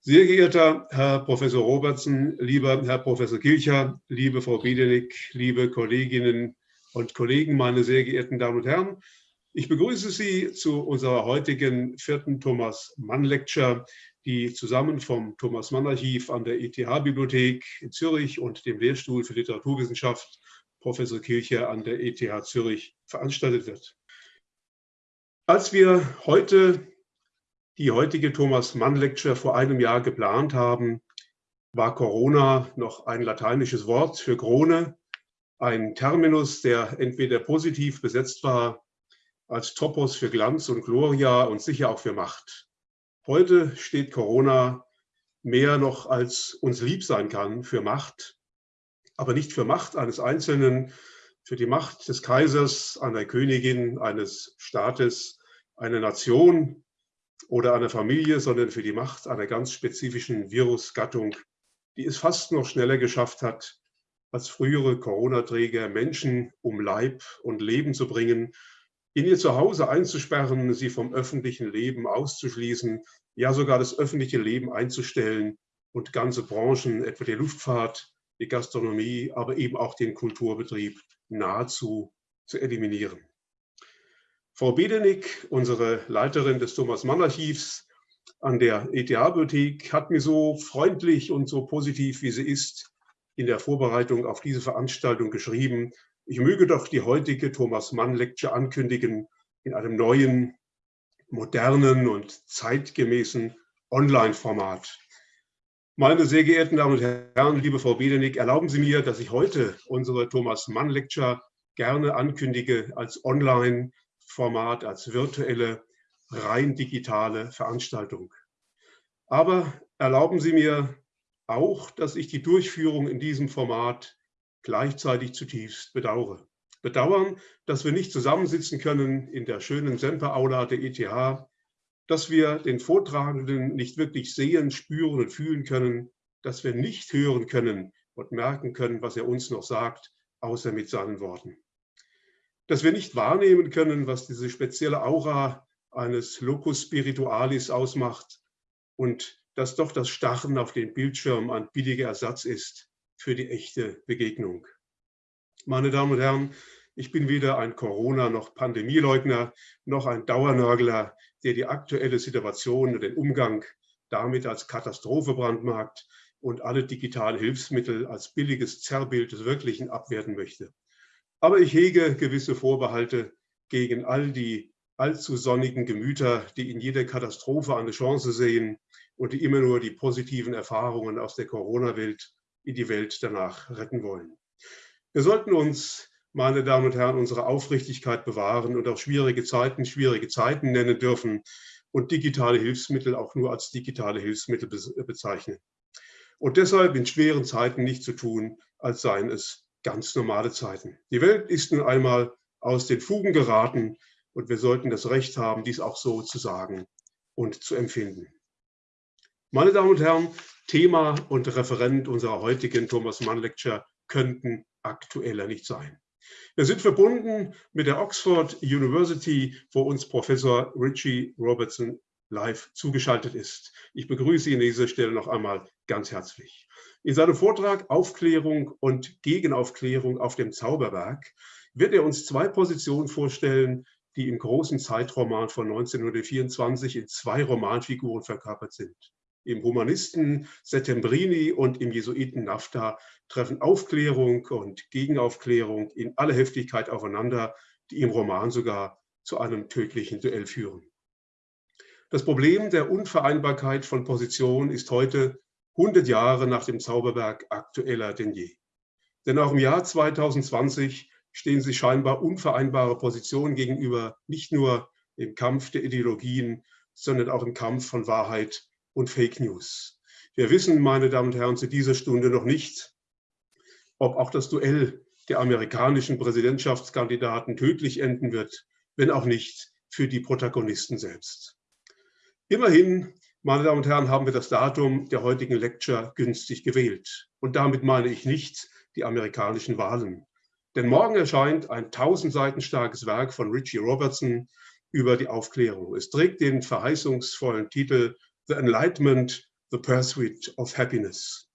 Sehr geehrter Herr Professor Robertson, lieber Herr Professor Kilcher, liebe Frau Biedenig, liebe Kolleginnen und Kollegen, meine sehr geehrten Damen und Herren, ich begrüße Sie zu unserer heutigen vierten Thomas Mann Lecture, die zusammen vom Thomas Mann Archiv an der ETH-Bibliothek in Zürich und dem Lehrstuhl für Literaturwissenschaft Professor Kilcher an der ETH Zürich veranstaltet wird. Als wir heute die heutige Thomas Mann Lecture vor einem Jahr geplant haben, war Corona noch ein lateinisches Wort für Krone, ein Terminus, der entweder positiv besetzt war als Topos für Glanz und Gloria und sicher auch für Macht. Heute steht Corona mehr noch als uns lieb sein kann für Macht, aber nicht für Macht eines Einzelnen, für die Macht des Kaisers, einer Königin, eines Staates, einer Nation oder einer Familie, sondern für die Macht einer ganz spezifischen Virusgattung, die es fast noch schneller geschafft hat, als frühere Corona-Träger Menschen um Leib und Leben zu bringen in ihr Zuhause einzusperren, sie vom öffentlichen Leben auszuschließen, ja sogar das öffentliche Leben einzustellen und ganze Branchen, etwa die Luftfahrt, die Gastronomie, aber eben auch den Kulturbetrieb nahezu zu eliminieren. Frau Bedenick, unsere Leiterin des Thomas Mann Archivs an der ETH-Bibliothek, hat mir so freundlich und so positiv, wie sie ist, in der Vorbereitung auf diese Veranstaltung geschrieben, ich möge doch die heutige Thomas Mann Lecture ankündigen in einem neuen, modernen und zeitgemäßen Online-Format. Meine sehr geehrten Damen und Herren, liebe Frau Biedenig, erlauben Sie mir, dass ich heute unsere Thomas Mann Lecture gerne ankündige als Online-Format, als virtuelle, rein digitale Veranstaltung. Aber erlauben Sie mir auch, dass ich die Durchführung in diesem Format gleichzeitig zutiefst bedauere. Bedauern, dass wir nicht zusammensitzen können in der schönen Semper-Aula der ETH, dass wir den Vortragenden nicht wirklich sehen, spüren und fühlen können, dass wir nicht hören können und merken können, was er uns noch sagt, außer mit seinen Worten. Dass wir nicht wahrnehmen können, was diese spezielle Aura eines Locus Spiritualis ausmacht und dass doch das Starren auf den Bildschirm ein billiger Ersatz ist für die echte Begegnung. Meine Damen und Herren, ich bin weder ein Corona- noch Pandemieleugner, noch ein Dauernörgler, der die aktuelle Situation und den Umgang damit als Katastrophe brandmarkt und alle digitalen Hilfsmittel als billiges Zerrbild des Wirklichen abwerten möchte. Aber ich hege gewisse Vorbehalte gegen all die allzu sonnigen Gemüter, die in jeder Katastrophe eine Chance sehen und die immer nur die positiven Erfahrungen aus der Corona-Welt in die Welt danach retten wollen. Wir sollten uns, meine Damen und Herren, unsere Aufrichtigkeit bewahren und auch schwierige Zeiten schwierige Zeiten nennen dürfen und digitale Hilfsmittel auch nur als digitale Hilfsmittel bezeichnen. Und deshalb in schweren Zeiten nicht zu tun, als seien es ganz normale Zeiten. Die Welt ist nun einmal aus den Fugen geraten und wir sollten das Recht haben, dies auch so zu sagen und zu empfinden. Meine Damen und Herren, Thema und Referent unserer heutigen Thomas Mann Lecture könnten aktueller nicht sein. Wir sind verbunden mit der Oxford University, wo uns Professor Richie Robertson live zugeschaltet ist. Ich begrüße ihn an dieser Stelle noch einmal ganz herzlich. In seinem Vortrag Aufklärung und Gegenaufklärung auf dem Zauberberg wird er uns zwei Positionen vorstellen, die im großen Zeitroman von 1924 in zwei Romanfiguren verkörpert sind. Im Humanisten Settembrini und im Jesuiten Nafta treffen Aufklärung und Gegenaufklärung in aller Heftigkeit aufeinander, die im Roman sogar zu einem tödlichen Duell führen. Das Problem der Unvereinbarkeit von Positionen ist heute 100 Jahre nach dem Zauberberg aktueller denn je. Denn auch im Jahr 2020 stehen sich scheinbar unvereinbare Positionen gegenüber, nicht nur im Kampf der Ideologien, sondern auch im Kampf von Wahrheit und Fake News. Wir wissen, meine Damen und Herren, zu dieser Stunde noch nicht, ob auch das Duell der amerikanischen Präsidentschaftskandidaten tödlich enden wird, wenn auch nicht für die Protagonisten selbst. Immerhin, meine Damen und Herren, haben wir das Datum der heutigen Lecture günstig gewählt. Und damit meine ich nicht die amerikanischen Wahlen. Denn morgen erscheint ein tausend Seiten starkes Werk von Richie Robertson über die Aufklärung. Es trägt den verheißungsvollen Titel The Enlightenment, The Pursuit of Happiness.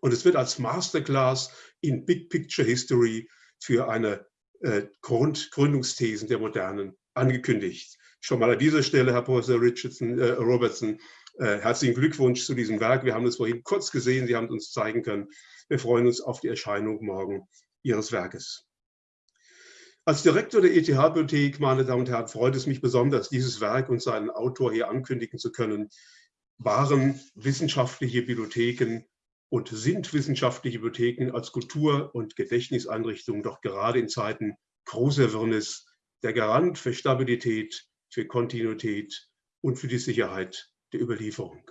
Und es wird als Masterclass in Big Picture History für eine äh, Grund, Gründungsthesen der Modernen angekündigt. Schon mal an dieser Stelle, Herr Professor Richardson, äh, Robertson, äh, herzlichen Glückwunsch zu diesem Werk. Wir haben es vorhin kurz gesehen, Sie haben es uns zeigen können. Wir freuen uns auf die Erscheinung morgen Ihres Werkes. Als Direktor der ETH-Bibliothek, meine Damen und Herren, freut es mich besonders, dieses Werk und seinen Autor hier ankündigen zu können. Waren wissenschaftliche Bibliotheken und sind wissenschaftliche Bibliotheken als Kultur- und Gedächtniseinrichtungen doch gerade in Zeiten großer Wirrnis der Garant für Stabilität, für Kontinuität und für die Sicherheit der Überlieferung.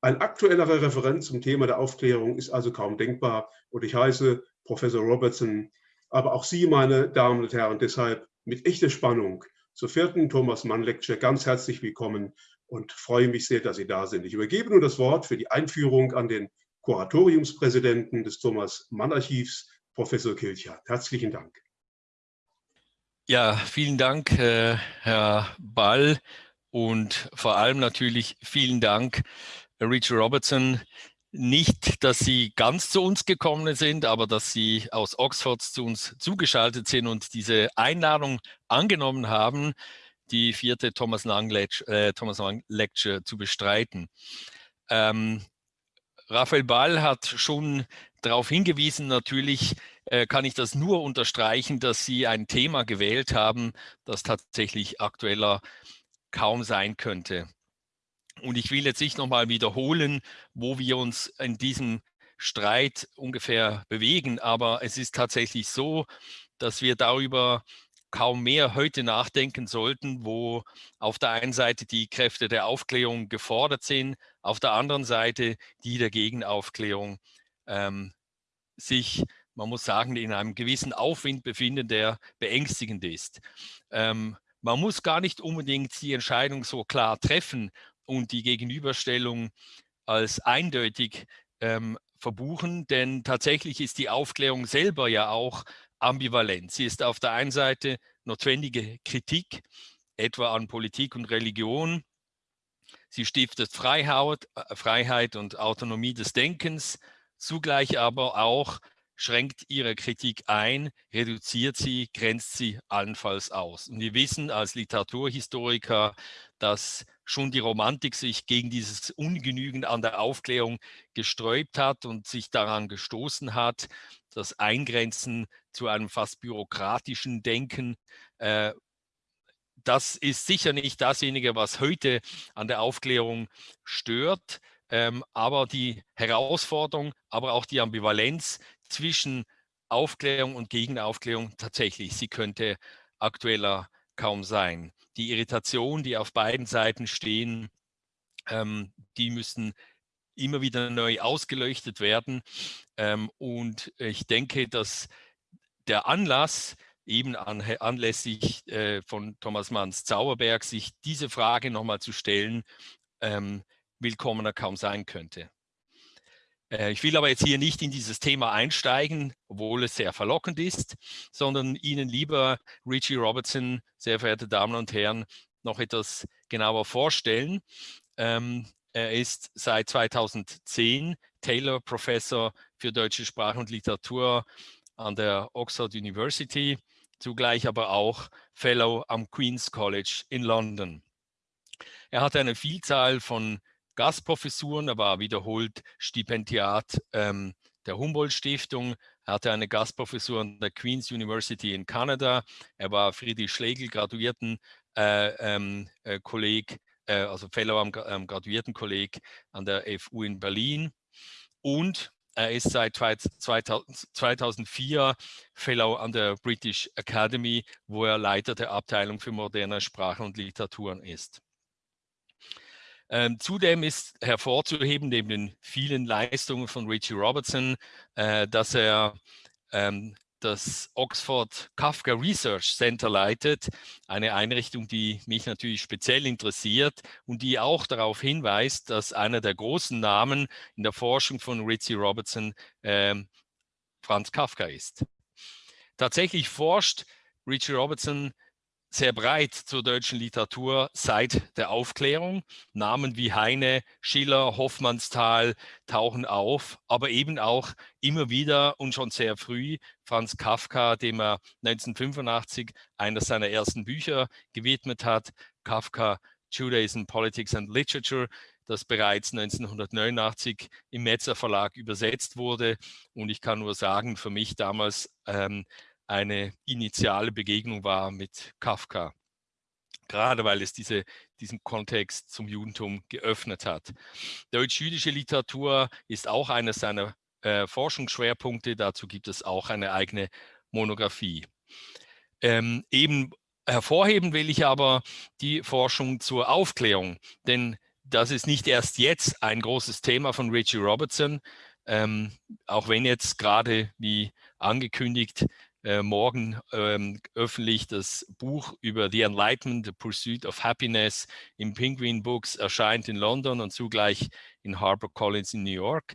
Ein aktuellerer Referent zum Thema der Aufklärung ist also kaum denkbar und ich heiße Professor Robertson, aber auch Sie, meine Damen und Herren, deshalb mit echter Spannung zur vierten Thomas Mann Lecture ganz herzlich willkommen und freue mich sehr, dass Sie da sind. Ich übergebe nun das Wort für die Einführung an den Kuratoriumspräsidenten des Thomas Mann Archivs, Professor Kilcher. Herzlichen Dank. Ja, vielen Dank, äh, Herr Ball und vor allem natürlich vielen Dank, Richard Robertson. Nicht, dass Sie ganz zu uns gekommen sind, aber dass Sie aus Oxford zu uns zugeschaltet sind und diese Einladung angenommen haben, die vierte Thomas Lang Lecture, äh, Thomas Lang Lecture zu bestreiten. Ähm, Raphael Ball hat schon darauf hingewiesen, natürlich äh, kann ich das nur unterstreichen, dass Sie ein Thema gewählt haben, das tatsächlich aktueller kaum sein könnte. Und ich will jetzt nicht nochmal wiederholen, wo wir uns in diesem Streit ungefähr bewegen, aber es ist tatsächlich so, dass wir darüber kaum mehr heute nachdenken sollten, wo auf der einen Seite die Kräfte der Aufklärung gefordert sind, auf der anderen Seite die der Gegenaufklärung ähm, sich, man muss sagen, in einem gewissen Aufwind befinden, der beängstigend ist. Ähm, man muss gar nicht unbedingt die Entscheidung so klar treffen und die Gegenüberstellung als eindeutig ähm, verbuchen, denn tatsächlich ist die Aufklärung selber ja auch ambivalent. Sie ist auf der einen Seite notwendige Kritik, etwa an Politik und Religion. Sie stiftet Freiheit, äh, Freiheit und Autonomie des Denkens, zugleich aber auch schränkt ihre Kritik ein, reduziert sie, grenzt sie allenfalls aus. Und wir wissen als Literaturhistoriker, dass schon die Romantik sich gegen dieses Ungenügen an der Aufklärung gesträubt hat und sich daran gestoßen hat, das Eingrenzen zu einem fast bürokratischen Denken. Äh, das ist sicher nicht dasjenige, was heute an der Aufklärung stört, ähm, aber die Herausforderung, aber auch die Ambivalenz zwischen Aufklärung und Gegenaufklärung tatsächlich, sie könnte aktueller kaum sein. Die Irritation, die auf beiden Seiten stehen, ähm, die müssen immer wieder neu ausgeleuchtet werden. Ähm, und ich denke, dass der Anlass, eben an, anlässlich äh, von Thomas Manns Zauberberg, sich diese Frage nochmal zu stellen, ähm, willkommener kaum sein könnte. Äh, ich will aber jetzt hier nicht in dieses Thema einsteigen, obwohl es sehr verlockend ist, sondern Ihnen lieber Richie Robertson, sehr verehrte Damen und Herren, noch etwas genauer vorstellen. Ähm, er ist seit 2010 Taylor Professor für deutsche Sprache und Literatur an der Oxford University, zugleich aber auch Fellow am Queen's College in London. Er hat eine Vielzahl von Gastprofessuren, er war wiederholt Stipendiat ähm, der Humboldt-Stiftung, er hatte eine Gastprofessur an der Queen's University in Kanada, er war Friedrich Schlegel Graduierten äh, ähm, äh, Kolleg, äh, also Fellow am, am Graduiertenkolleg an der FU in Berlin. Und er ist seit 2004 Fellow an der British Academy, wo er Leiter der Abteilung für moderne Sprachen und Literaturen ist. Ähm, zudem ist hervorzuheben, neben den vielen Leistungen von Richie Robertson, äh, dass er ähm, das Oxford Kafka Research Center leitet, eine Einrichtung, die mich natürlich speziell interessiert und die auch darauf hinweist, dass einer der großen Namen in der Forschung von Richie Robertson äh, Franz Kafka ist. Tatsächlich forscht Richie Robertson sehr breit zur deutschen Literatur seit der Aufklärung. Namen wie Heine, Schiller, Hoffmannsthal tauchen auf, aber eben auch immer wieder und schon sehr früh Franz Kafka, dem er 1985 eines seiner ersten Bücher gewidmet hat, Kafka Judaism, Politics and Literature, das bereits 1989 im Metzer Verlag übersetzt wurde. Und ich kann nur sagen, für mich damals ähm, eine initiale Begegnung war mit Kafka. Gerade weil es diese, diesen Kontext zum Judentum geöffnet hat. Deutsch-jüdische Literatur ist auch einer seiner äh, Forschungsschwerpunkte. Dazu gibt es auch eine eigene Monographie. Ähm, eben hervorheben will ich aber die Forschung zur Aufklärung, denn das ist nicht erst jetzt ein großes Thema von Richie Robertson, ähm, auch wenn jetzt gerade, wie angekündigt, äh, morgen ähm, öffentlich das Buch über The Enlightenment, The Pursuit of Happiness im Penguin Books erscheint in London und zugleich in HarperCollins in New York.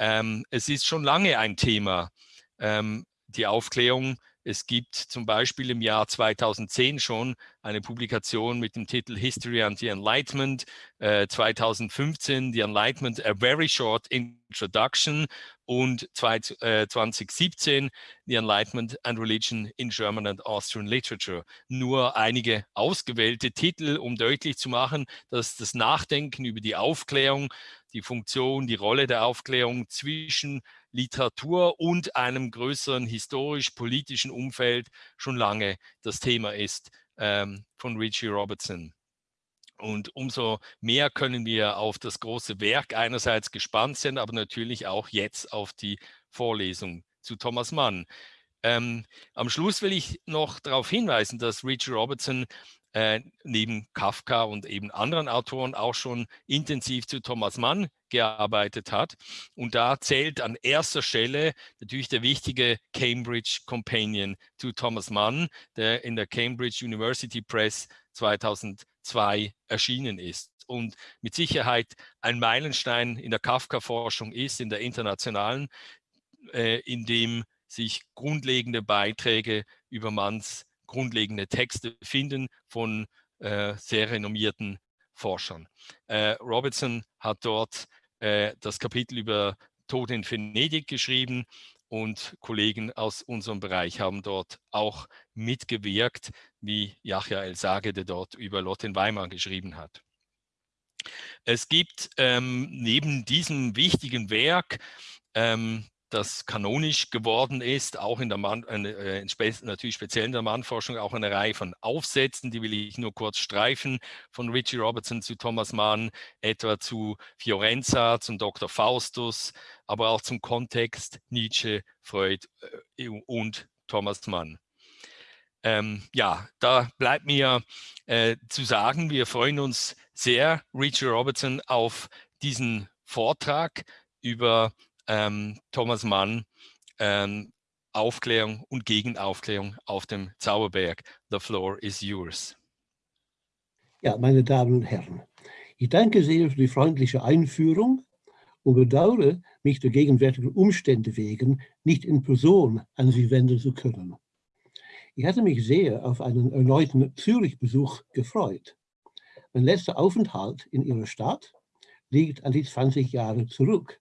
Ähm, es ist schon lange ein Thema, ähm, die Aufklärung es gibt zum Beispiel im Jahr 2010 schon eine Publikation mit dem Titel History and the Enlightenment, äh, 2015 The Enlightenment, A Very Short Introduction und zwei, äh, 2017 The Enlightenment and Religion in German and Austrian Literature. Nur einige ausgewählte Titel, um deutlich zu machen, dass das Nachdenken über die Aufklärung, die Funktion, die Rolle der Aufklärung zwischen Literatur und einem größeren historisch-politischen Umfeld schon lange das Thema ist ähm, von Richie Robertson. Und umso mehr können wir auf das große Werk einerseits gespannt sein, aber natürlich auch jetzt auf die Vorlesung zu Thomas Mann. Ähm, am Schluss will ich noch darauf hinweisen, dass Richie Robertson äh, neben Kafka und eben anderen Autoren auch schon intensiv zu Thomas Mann gearbeitet hat. Und da zählt an erster Stelle natürlich der wichtige Cambridge Companion zu Thomas Mann, der in der Cambridge University Press 2002 erschienen ist und mit Sicherheit ein Meilenstein in der Kafka-Forschung ist, in der internationalen, äh, in dem sich grundlegende Beiträge über Manns grundlegende Texte finden von äh, sehr renommierten Forschern. Äh, Robertson hat dort äh, das Kapitel über Tod in Venedig geschrieben und Kollegen aus unserem Bereich haben dort auch mitgewirkt, wie Yahya El-Sage, der dort über Lot in Weimar geschrieben hat. Es gibt ähm, neben diesem wichtigen Werk ähm, das kanonisch geworden ist, auch in der Mann, äh, natürlich speziell in der Mannforschung, auch eine Reihe von Aufsätzen, die will ich nur kurz streifen, von Richie Robertson zu Thomas Mann, etwa zu Fiorenza, zum Dr. Faustus, aber auch zum Kontext Nietzsche, Freud äh, und Thomas Mann. Ähm, ja, da bleibt mir äh, zu sagen, wir freuen uns sehr, Richie Robertson, auf diesen Vortrag über ähm, Thomas Mann ähm, Aufklärung und Gegenaufklärung auf dem Zauberberg. The floor is yours. Ja, meine Damen und Herren, ich danke sehr für die freundliche Einführung und bedauere, mich der gegenwärtigen Umstände wegen nicht in Person an Sie wenden zu können. Ich hatte mich sehr auf einen erneuten Zürich-Besuch gefreut. Mein letzter Aufenthalt in Ihrer Stadt liegt an die 20 Jahre zurück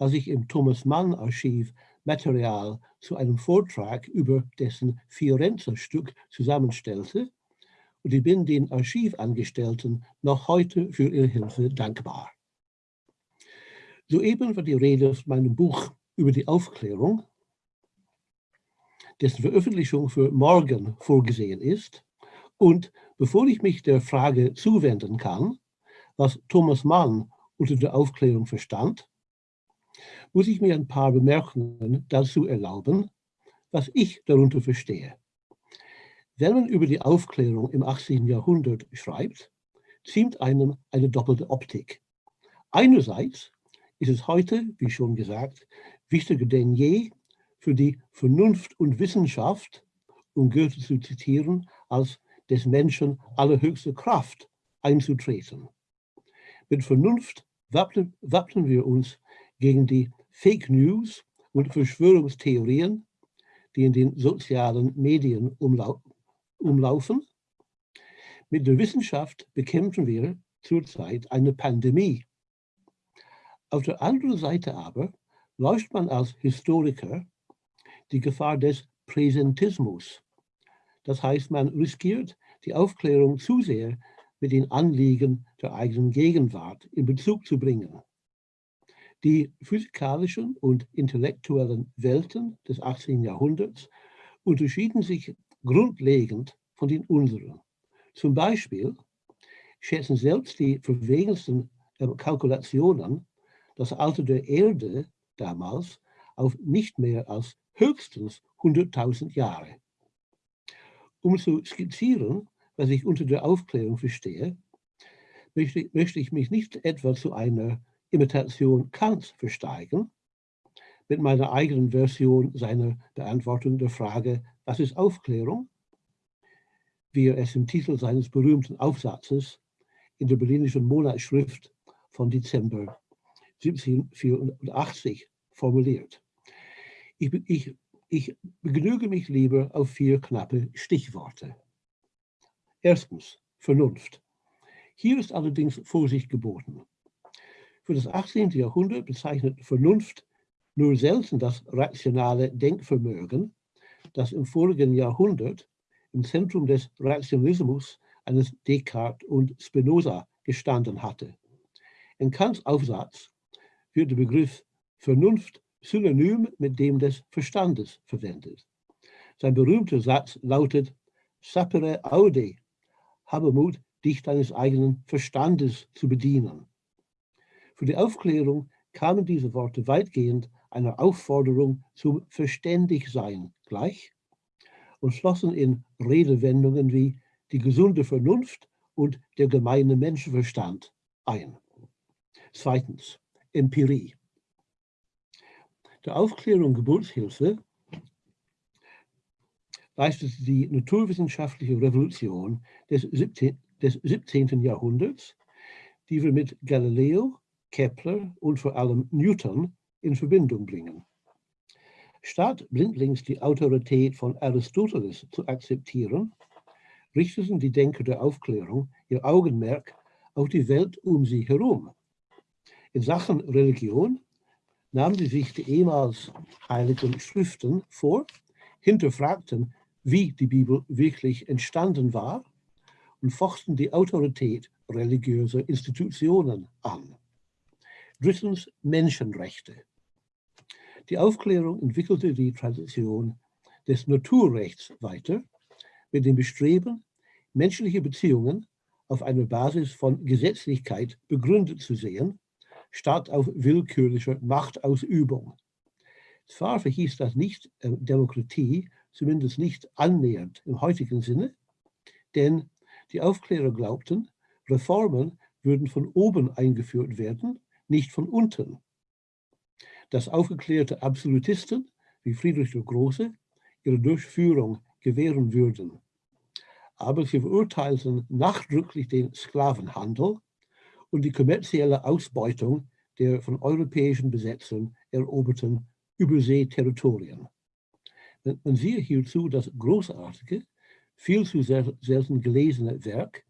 als ich im Thomas Mann Archiv Material zu einem Vortrag über dessen Fiorenza-Stück zusammenstellte und ich bin den Archivangestellten noch heute für ihre Hilfe dankbar. Soeben war die Rede von meinem Buch über die Aufklärung, dessen Veröffentlichung für morgen vorgesehen ist. Und bevor ich mich der Frage zuwenden kann, was Thomas Mann unter der Aufklärung verstand, muss ich mir ein paar Bemerkungen dazu erlauben, was ich darunter verstehe. Wenn man über die Aufklärung im 18. Jahrhundert schreibt, ziemt einem eine doppelte Optik. Einerseits ist es heute, wie schon gesagt, wichtiger denn je für die Vernunft und Wissenschaft, um Goethe zu zitieren, als des Menschen allerhöchste Kraft einzutreten. Mit Vernunft wappnen, wappnen wir uns gegen die Fake News und Verschwörungstheorien, die in den sozialen Medien umlau umlaufen Mit der Wissenschaft bekämpfen wir zurzeit eine Pandemie. Auf der anderen Seite aber läuft man als Historiker die Gefahr des Präsentismus. Das heißt, man riskiert die Aufklärung zu sehr mit den Anliegen der eigenen Gegenwart in Bezug zu bringen. Die physikalischen und intellektuellen Welten des 18. Jahrhunderts unterschieden sich grundlegend von den unseren. Zum Beispiel schätzen selbst die verwegensten äh, Kalkulationen das Alter der Erde damals auf nicht mehr als höchstens 100.000 Jahre. Um zu skizzieren, was ich unter der Aufklärung verstehe, möchte, möchte ich mich nicht etwa zu einer Imitation Kants versteigen, mit meiner eigenen Version seiner Beantwortung der Frage, was ist Aufklärung? Wie er es im Titel seines berühmten Aufsatzes in der Berlinischen Monatsschrift von Dezember 1784 formuliert. Ich, ich, ich begnüge mich lieber auf vier knappe Stichworte. Erstens, Vernunft. Hier ist allerdings Vorsicht geboten. Für das 18. Jahrhundert bezeichnet Vernunft nur selten das rationale Denkvermögen, das im vorigen Jahrhundert im Zentrum des Rationalismus eines Descartes und Spinoza gestanden hatte. In Kants Aufsatz wird der Begriff Vernunft synonym mit dem des Verstandes verwendet. Sein berühmter Satz lautet, sapere aude, habe Mut, dich deines eigenen Verstandes zu bedienen. Für die Aufklärung kamen diese Worte weitgehend einer Aufforderung zum Verständigsein gleich und schlossen in Redewendungen wie die gesunde Vernunft und der gemeine Menschenverstand ein. Zweitens, Empirie. Der Aufklärung Geburtshilfe leistete die naturwissenschaftliche Revolution des 17, des 17. Jahrhunderts, die wir mit Galileo, Kepler und vor allem Newton in Verbindung bringen. Statt blindlings die Autorität von Aristoteles zu akzeptieren, richteten die Denker der Aufklärung ihr Augenmerk auf die Welt um sie herum. In Sachen Religion nahmen sie sich die ehemals heiligen Schriften vor, hinterfragten, wie die Bibel wirklich entstanden war und fochten die Autorität religiöser Institutionen an. Drittens Menschenrechte. Die Aufklärung entwickelte die Tradition des Naturrechts weiter mit dem Bestreben, menschliche Beziehungen auf einer Basis von Gesetzlichkeit begründet zu sehen, statt auf willkürlicher Machtausübung. Zwar verhieß das nicht äh, Demokratie, zumindest nicht annähernd im heutigen Sinne, denn die Aufklärer glaubten, Reformen würden von oben eingeführt werden nicht von unten. Dass aufgeklärte Absolutisten wie Friedrich der Große ihre Durchführung gewähren würden. Aber sie verurteilten nachdrücklich den Sklavenhandel und die kommerzielle Ausbeutung der von europäischen Besetzern eroberten Überseeterritorien. Man siehe hierzu das großartige, viel zu selten gelesene Werk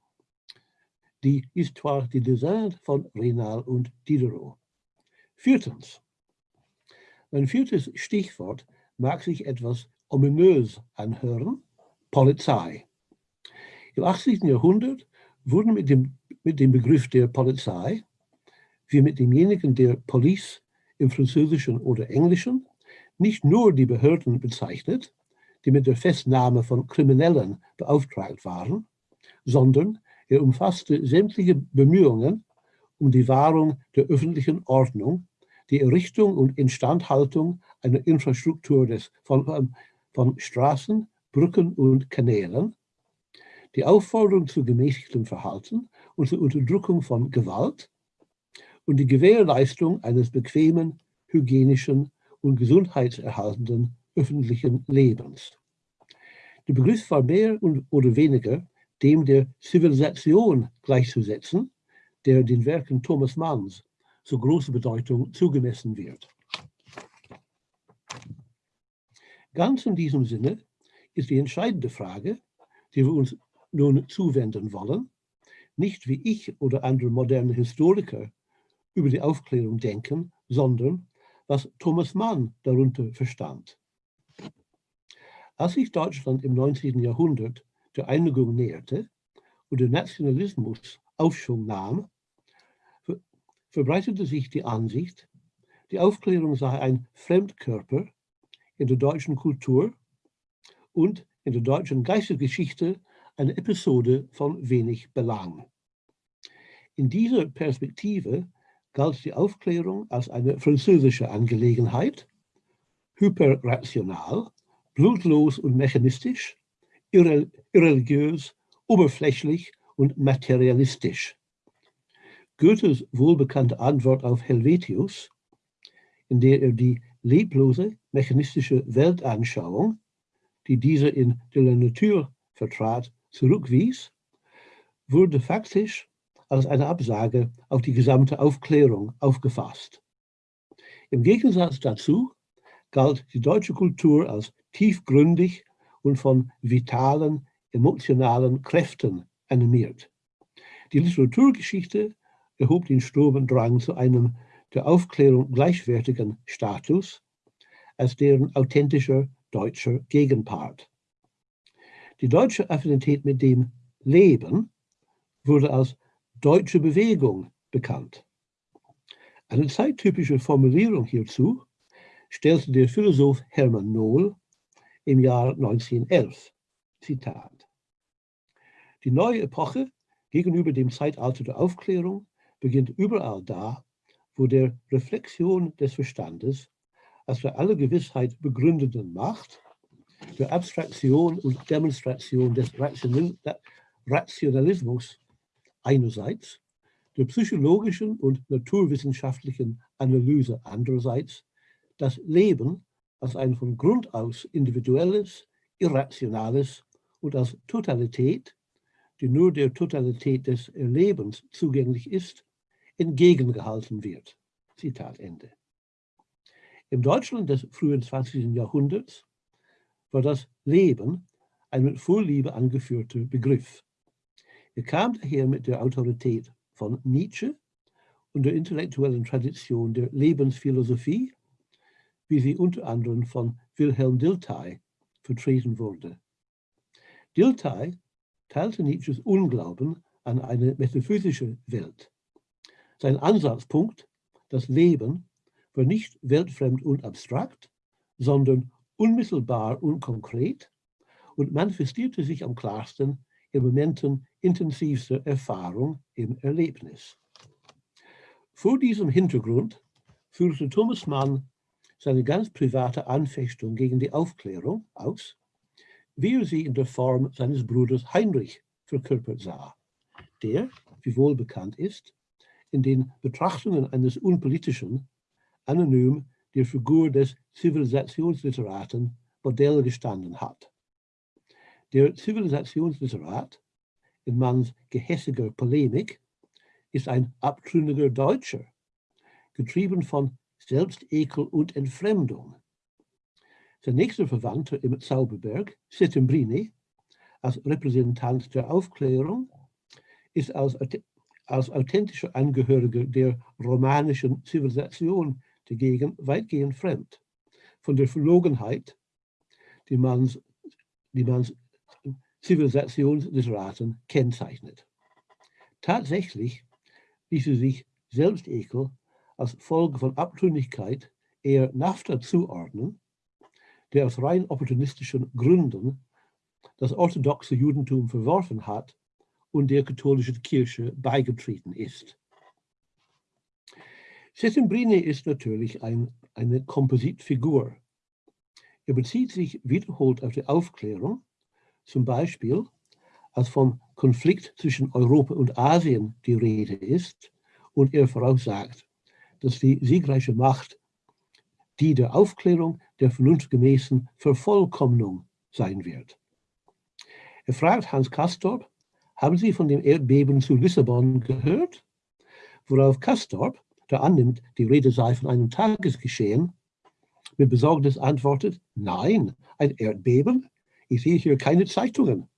die Histoire du Design von Renal und Diderot. Viertens. Mein viertes Stichwort mag sich etwas ominös anhören, Polizei. Im 18. Jahrhundert wurden mit dem, mit dem Begriff der Polizei, wie mit demjenigen der Police im Französischen oder Englischen, nicht nur die Behörden bezeichnet, die mit der Festnahme von Kriminellen beauftragt waren, sondern er umfasste sämtliche Bemühungen um die Wahrung der öffentlichen Ordnung, die Errichtung und Instandhaltung einer Infrastruktur des, von, von Straßen, Brücken und Kanälen, die Aufforderung zu gemäßigtem Verhalten und zur Unterdrückung von Gewalt und die Gewährleistung eines bequemen, hygienischen und gesundheitserhaltenden öffentlichen Lebens. Der Begriff war mehr oder weniger dem der Zivilisation gleichzusetzen, der den Werken Thomas Manns so große Bedeutung zugemessen wird. Ganz in diesem Sinne ist die entscheidende Frage, die wir uns nun zuwenden wollen, nicht wie ich oder andere moderne Historiker über die Aufklärung denken, sondern was Thomas Mann darunter verstand. Als sich Deutschland im 19. Jahrhundert der Einigung näherte und der Nationalismus Aufschwung nahm, verbreitete sich die Ansicht, die Aufklärung sei ein Fremdkörper in der deutschen Kultur und in der deutschen Geistesgeschichte eine Episode von wenig Belang. In dieser Perspektive galt die Aufklärung als eine französische Angelegenheit, hyperrational, blutlos und mechanistisch, irreligiös, oberflächlich und materialistisch. Goethes wohlbekannte Antwort auf Helvetius, in der er die leblose mechanistische Weltanschauung, die dieser in de la Nature vertrat, zurückwies, wurde faktisch als eine Absage auf die gesamte Aufklärung aufgefasst. Im Gegensatz dazu galt die deutsche Kultur als tiefgründig und von vitalen, emotionalen Kräften animiert. Die Literaturgeschichte erhob den Sturmendrang zu einem der Aufklärung gleichwertigen Status als deren authentischer deutscher Gegenpart. Die deutsche Affinität mit dem Leben wurde als deutsche Bewegung bekannt. Eine zeittypische Formulierung hierzu stellte der Philosoph Hermann Nohl im Jahr 1911. Zitat. Die neue Epoche gegenüber dem Zeitalter der Aufklärung beginnt überall da, wo der Reflexion des Verstandes als für alle Gewissheit begründeten Macht, der Abstraktion und Demonstration des Rationalismus einerseits, der psychologischen und naturwissenschaftlichen Analyse andererseits, das Leben als ein von Grund aus individuelles, irrationales und als Totalität, die nur der Totalität des Erlebens zugänglich ist, entgegengehalten wird. Zitat Ende. Im Deutschland des frühen 20. Jahrhunderts war das Leben ein mit Vorliebe angeführter Begriff. Er kam daher mit der Autorität von Nietzsche und der intellektuellen Tradition der Lebensphilosophie, wie sie unter anderem von Wilhelm Dilthey vertreten wurde. Dilthey teilte Nietzsches Unglauben an eine metaphysische Welt. Sein Ansatzpunkt, das Leben, war nicht weltfremd und abstrakt, sondern unmittelbar und konkret und manifestierte sich am klarsten in Momenten intensivster Erfahrung im Erlebnis. Vor diesem Hintergrund führte Thomas Mann seine ganz private Anfechtung gegen die Aufklärung aus, wie er sie in der Form seines Bruders Heinrich verkörpert sah, der, wie wohl bekannt ist, in den Betrachtungen eines unpolitischen, anonym der Figur des Zivilisationsliteraten Modell gestanden hat. Der Zivilisationsliterat, in Manns gehässiger Polemik, ist ein abtrünniger Deutscher, getrieben von Selbstekel und Entfremdung. Sein nächster Verwandter im Zauberberg, Settembrini, als Repräsentant der Aufklärung, ist als als authentischer Angehöriger der romanischen Zivilisation dagegen weitgehend fremd. Von der Verlogenheit, die man, die man Zivilisationsliteraten kennzeichnet. Tatsächlich ließe sich Selbstekel als Folge von Abtrünnigkeit eher NAFTA zuordnen, der aus rein opportunistischen Gründen das orthodoxe Judentum verworfen hat und der katholischen Kirche beigetreten ist. Settembrini ist natürlich ein, eine Kompositfigur. Er bezieht sich wiederholt auf die Aufklärung, zum Beispiel als vom Konflikt zwischen Europa und Asien die Rede ist und er voraussagt, dass die siegreiche Macht die der Aufklärung der vernunftgemäßen Vervollkommnung sein wird. Er fragt Hans Kastorp, haben Sie von dem Erdbeben zu Lissabon gehört? Worauf Kastorp, der annimmt, die Rede sei von einem Tagesgeschehen, mit Besorgnis antwortet, nein, ein Erdbeben? Ich sehe hier keine Zeitungen.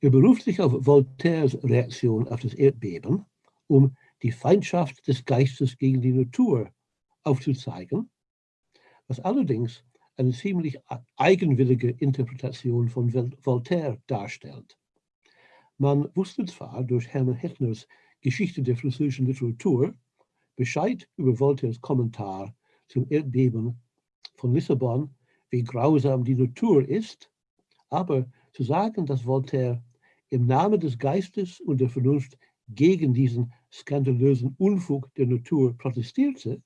Er beruft sich auf Voltaires Reaktion auf das Erdbeben, um die Feindschaft des Geistes gegen die Natur aufzuzeigen, was allerdings eine ziemlich eigenwillige Interpretation von Voltaire darstellt. Man wusste zwar durch Hermann Hechners Geschichte der französischen Literatur Bescheid über Voltaires Kommentar zum Erdbeben von Lissabon, wie grausam die Natur ist, aber zu sagen, dass Voltaire im Namen des Geistes und der Vernunft gegen diesen skandalösen Unfug der Natur protestierte,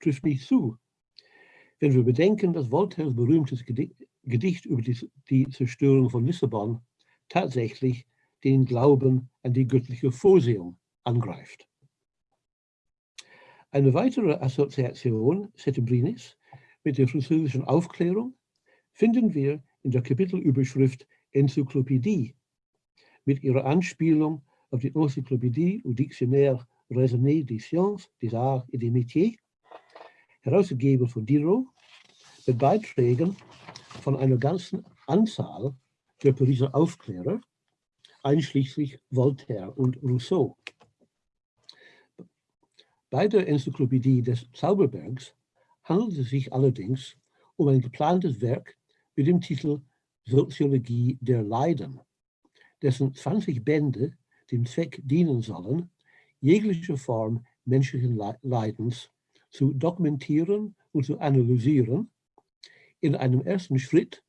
trifft nicht zu. Wenn wir bedenken, dass Voltaires berühmtes Gedicht über die, Zerstörung von Lissabon tatsächlich den Glauben an die göttliche Vorsehung angreift. Eine weitere Assoziation Settembrinis mit der französischen Aufklärung finden wir in der Kapitelüberschrift Enzyklopädie mit ihrer Anspielung auf die Encyclopédie ou Dictionnaire raisonné des sciences, des arts et des métiers, herausgegeben von Diderot, mit Beiträgen von einer ganzen Anzahl der Pariser Aufklärer, einschließlich Voltaire und Rousseau. Bei der Enzyklopädie des Zauberbergs handelt es sich allerdings um ein geplantes Werk mit dem Titel Soziologie der Leiden dessen 20 Bände dem Zweck dienen sollen, jegliche Form menschlichen Leidens zu dokumentieren und zu analysieren, in einem ersten Schritt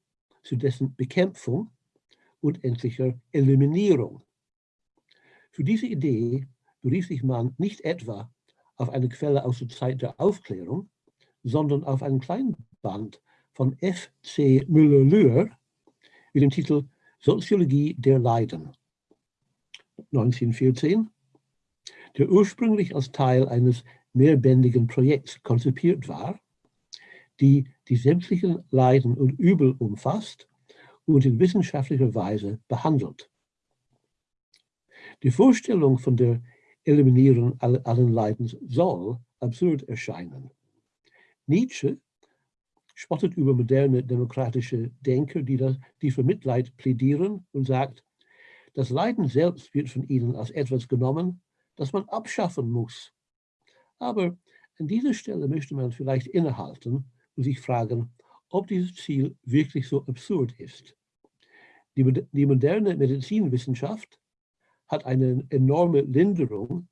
zu dessen Bekämpfung und endlicher Eliminierung. Für diese Idee berief sich man nicht etwa auf eine Quelle aus der Zeit der Aufklärung, sondern auf einen kleinen Band von F. C. Müller-Lühr mit dem Titel Soziologie der Leiden 1914, der ursprünglich als Teil eines mehrbändigen Projekts konzipiert war, die die sämtlichen Leiden und Übel umfasst und in wissenschaftlicher Weise behandelt. Die Vorstellung von der Eliminierung allen Leidens soll absurd erscheinen. Nietzsche spottet über moderne demokratische Denker, die, das, die für Mitleid plädieren und sagt, das Leiden selbst wird von ihnen als etwas genommen, das man abschaffen muss. Aber an dieser Stelle möchte man vielleicht innehalten und sich fragen, ob dieses Ziel wirklich so absurd ist. Die, die moderne Medizinwissenschaft hat eine enorme Linderung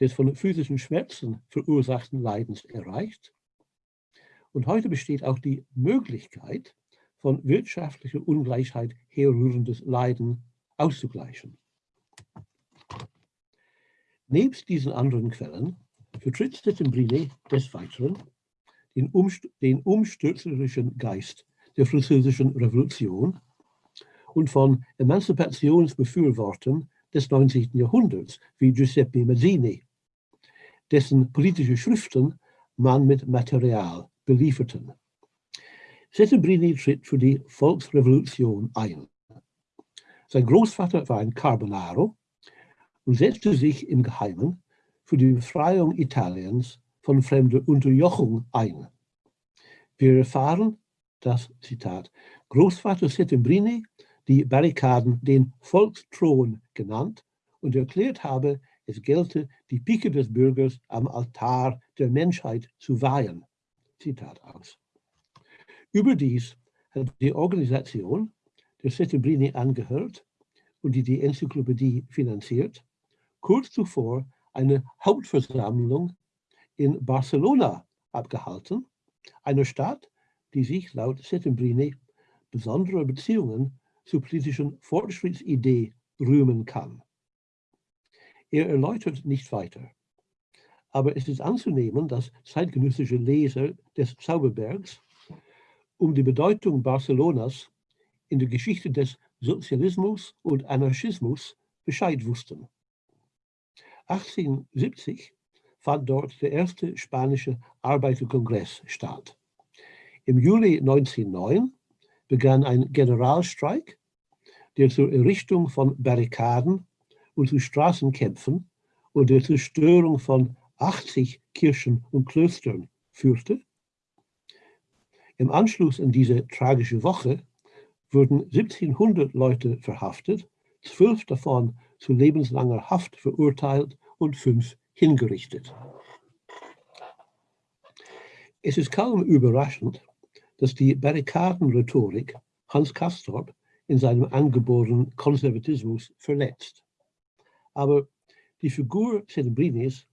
des von physischen Schmerzen verursachten Leidens erreicht und heute besteht auch die Möglichkeit, von wirtschaftlicher Ungleichheit herrührendes Leiden auszugleichen. Nebst diesen anderen Quellen vertritt Settembrini des Weiteren den, umst den umstürzlerischen Geist der französischen Revolution und von Emanzipationsbefürwortern des 19. Jahrhunderts wie Giuseppe Mazzini, dessen politische Schriften man mit Material belieferten. Settembrini tritt für die Volksrevolution ein. Sein Großvater war ein Carbonaro und setzte sich im Geheimen für die Befreiung Italiens von fremder Unterjochung ein. Wir erfahren, dass, Zitat, Großvater Settembrini die Barrikaden den Volksthron genannt und erklärt habe, es gelte, die Pike des Bürgers am Altar der Menschheit zu weihen. Zitat aus. Überdies hat die Organisation, der Settembrini angehört und die die Enzyklopädie finanziert, kurz zuvor eine Hauptversammlung in Barcelona abgehalten, einer Stadt, die sich laut Settembrini besondere Beziehungen zur politischen Fortschrittsidee rühmen kann. Er erläutert nicht weiter. Aber es ist anzunehmen, dass zeitgenössische Leser des Zauberbergs um die Bedeutung Barcelonas in der Geschichte des Sozialismus und Anarchismus Bescheid wussten. 1870 fand dort der erste spanische Arbeiterkongress statt. Im Juli 1909 begann ein Generalstreik, der zur Errichtung von Barrikaden und zu Straßenkämpfen und der Zerstörung von 80 Kirchen und Klöstern führte. Im Anschluss an diese tragische Woche wurden 1700 Leute verhaftet, zwölf davon zu lebenslanger Haft verurteilt und fünf hingerichtet. Es ist kaum überraschend, dass die Barrikadenrhetorik Hans Castorp in seinem angeborenen Konservatismus verletzt. Aber die Figur Celebrinis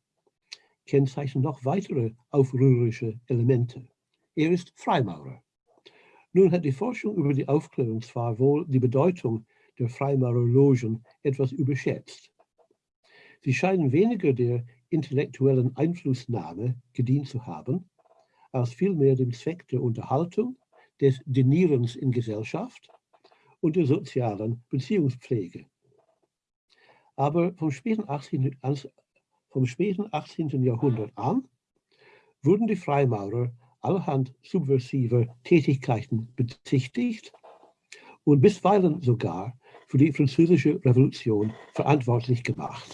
kennzeichnet noch weitere aufrührerische Elemente. Er ist Freimaurer. Nun hat die Forschung über die Aufklärung zwar wohl die Bedeutung der Freimaurerlogen etwas überschätzt. Sie scheinen weniger der intellektuellen Einflussnahme gedient zu haben, als vielmehr dem Zweck der Unterhaltung, des Denierens in Gesellschaft und der sozialen Beziehungspflege. Aber vom späten 18. vom späten 18. Jahrhundert an wurden die Freimaurer allerhand subversiver Tätigkeiten bezichtigt und bisweilen sogar für die französische Revolution verantwortlich gemacht.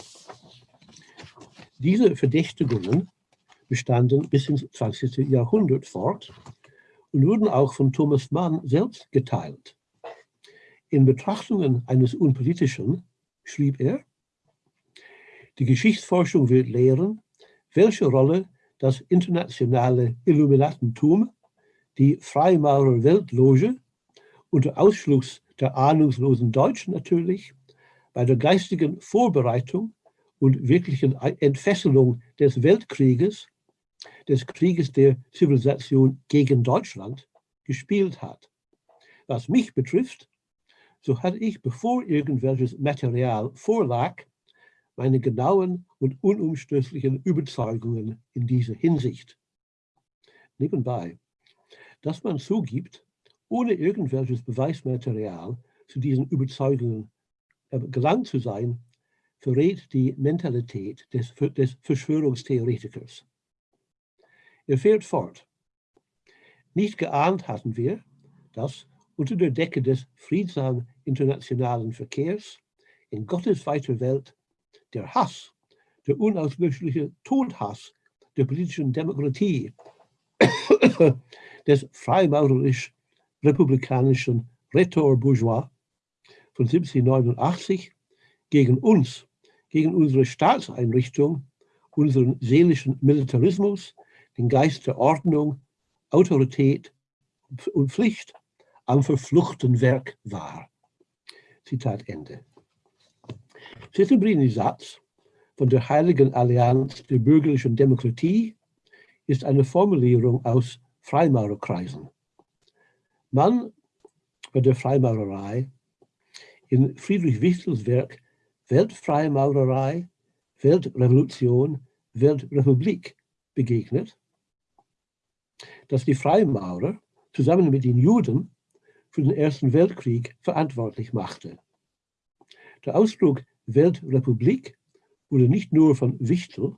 Diese Verdächtigungen bestanden bis ins 20. Jahrhundert fort und wurden auch von Thomas Mann selbst geteilt. In Betrachtungen eines Unpolitischen schrieb er, die Geschichtsforschung wird lehren, welche Rolle das internationale Illuminatentum, die Freimaurer Weltloge, unter Ausschluss der ahnungslosen Deutschen natürlich, bei der geistigen Vorbereitung und wirklichen Entfesselung des Weltkrieges des Krieges der Zivilisation gegen Deutschland gespielt hat. Was mich betrifft, so hatte ich, bevor irgendwelches Material vorlag, meine genauen und unumstößlichen Überzeugungen in dieser Hinsicht. Nebenbei, dass man zugibt, ohne irgendwelches Beweismaterial zu diesen Überzeugungen äh, gelangt zu sein, verrät die Mentalität des, des Verschwörungstheoretikers. Er fährt fort. Nicht geahnt hatten wir, dass unter der Decke des friedsamen internationalen Verkehrs in Gottes weiter Welt der Hass, der unauslöschliche Todhass der politischen Demokratie, des freimaurerisch-republikanischen Rhetor Bourgeois von 1789 gegen uns, gegen unsere Staatseinrichtung, unseren seelischen Militarismus, den Geist der Ordnung, Autorität und Pflicht am verfluchten Werk war. Zitat Ende. Settembrini Satz von der Heiligen Allianz der bürgerlichen Demokratie ist eine Formulierung aus Freimaurerkreisen. Man bei der Freimaurerei in Friedrich Wichtels Werk Weltfreimaurerei, Weltrevolution, Weltrepublik begegnet, dass die Freimaurer zusammen mit den Juden für den Ersten Weltkrieg verantwortlich machte. Der Ausdruck Weltrepublik wurde nicht nur von Wichtel,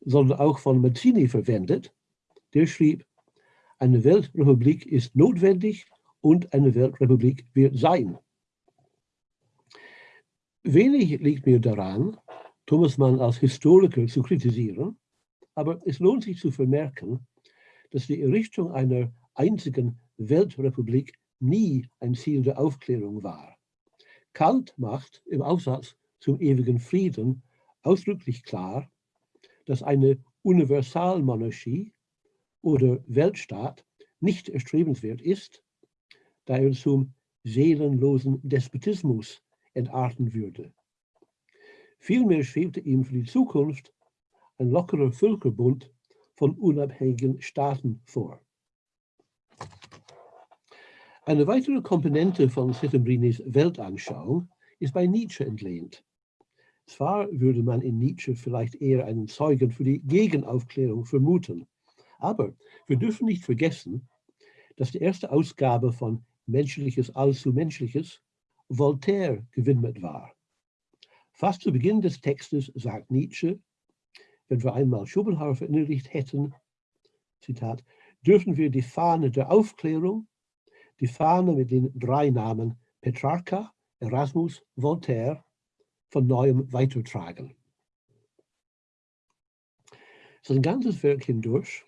sondern auch von Mazzini verwendet. Der schrieb, eine Weltrepublik ist notwendig und eine Weltrepublik wird sein. Wenig liegt mir daran, Thomas Mann als Historiker zu kritisieren, aber es lohnt sich zu vermerken, dass die Errichtung einer einzigen Weltrepublik nie ein Ziel der Aufklärung war. Kant macht im Aufsatz zum ewigen Frieden ausdrücklich klar, dass eine Universalmonarchie oder Weltstaat nicht erstrebenswert ist, da er zum seelenlosen Despotismus entarten würde. Vielmehr schwebte ihm für die Zukunft ein lockerer Völkerbund von unabhängigen Staaten vor. Eine weitere Komponente von Settembrinis Weltanschauung ist bei Nietzsche entlehnt. Zwar würde man in Nietzsche vielleicht eher einen Zeugen für die Gegenaufklärung vermuten, aber wir dürfen nicht vergessen, dass die erste Ausgabe von Menschliches allzu Menschliches Voltaire gewidmet war. Fast zu Beginn des Textes sagt Nietzsche, wenn wir einmal Schopenhauer verinnerlicht hätten, Zitat, dürfen wir die Fahne der Aufklärung, die Fahne mit den drei Namen Petrarca, Erasmus, Voltaire von neuem weitertragen. Sein ganzes Werk hindurch,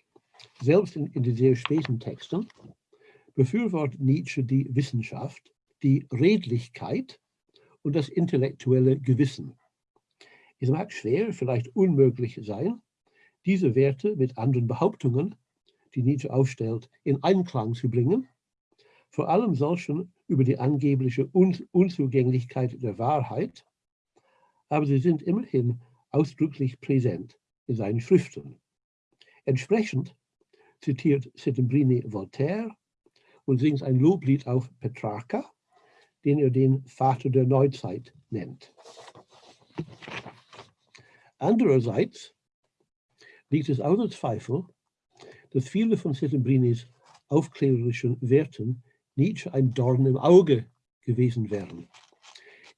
selbst in, in den sehr späten Texten, befürwortet Nietzsche die Wissenschaft die Redlichkeit und das intellektuelle Gewissen. Es mag schwer, vielleicht unmöglich sein, diese Werte mit anderen Behauptungen, die Nietzsche aufstellt, in Einklang zu bringen, vor allem solchen über die angebliche Un Unzugänglichkeit der Wahrheit, aber sie sind immerhin ausdrücklich präsent in seinen Schriften. Entsprechend zitiert Settembrini Voltaire und singt ein Loblied auf Petrarca, den er den Vater der Neuzeit nennt. Andererseits liegt es außer Zweifel, dass viele von Settembrinis aufklärerischen Werten Nietzsche ein Dorn im Auge gewesen wären.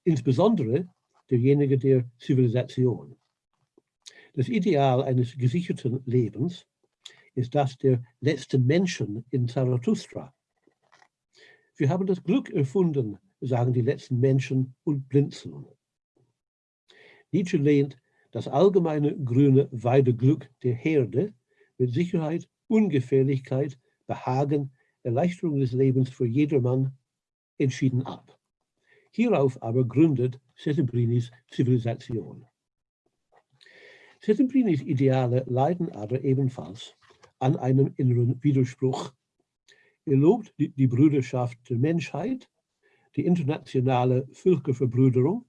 Insbesondere derjenige der Zivilisation. Das Ideal eines gesicherten Lebens ist das der letzten Menschen in Zarathustra. Wir haben das Glück erfunden, sagen die letzten Menschen und blinzeln. Nietzsche lehnt das allgemeine grüne Weideglück der Herde mit Sicherheit, Ungefährlichkeit, Behagen, Erleichterung des Lebens für jedermann entschieden ab. Hierauf aber gründet Settembrinis Zivilisation. Settembrinis Ideale leiden aber ebenfalls an einem inneren Widerspruch. Er lobt die, die Brüderschaft der Menschheit, die internationale Völkerverbrüderung,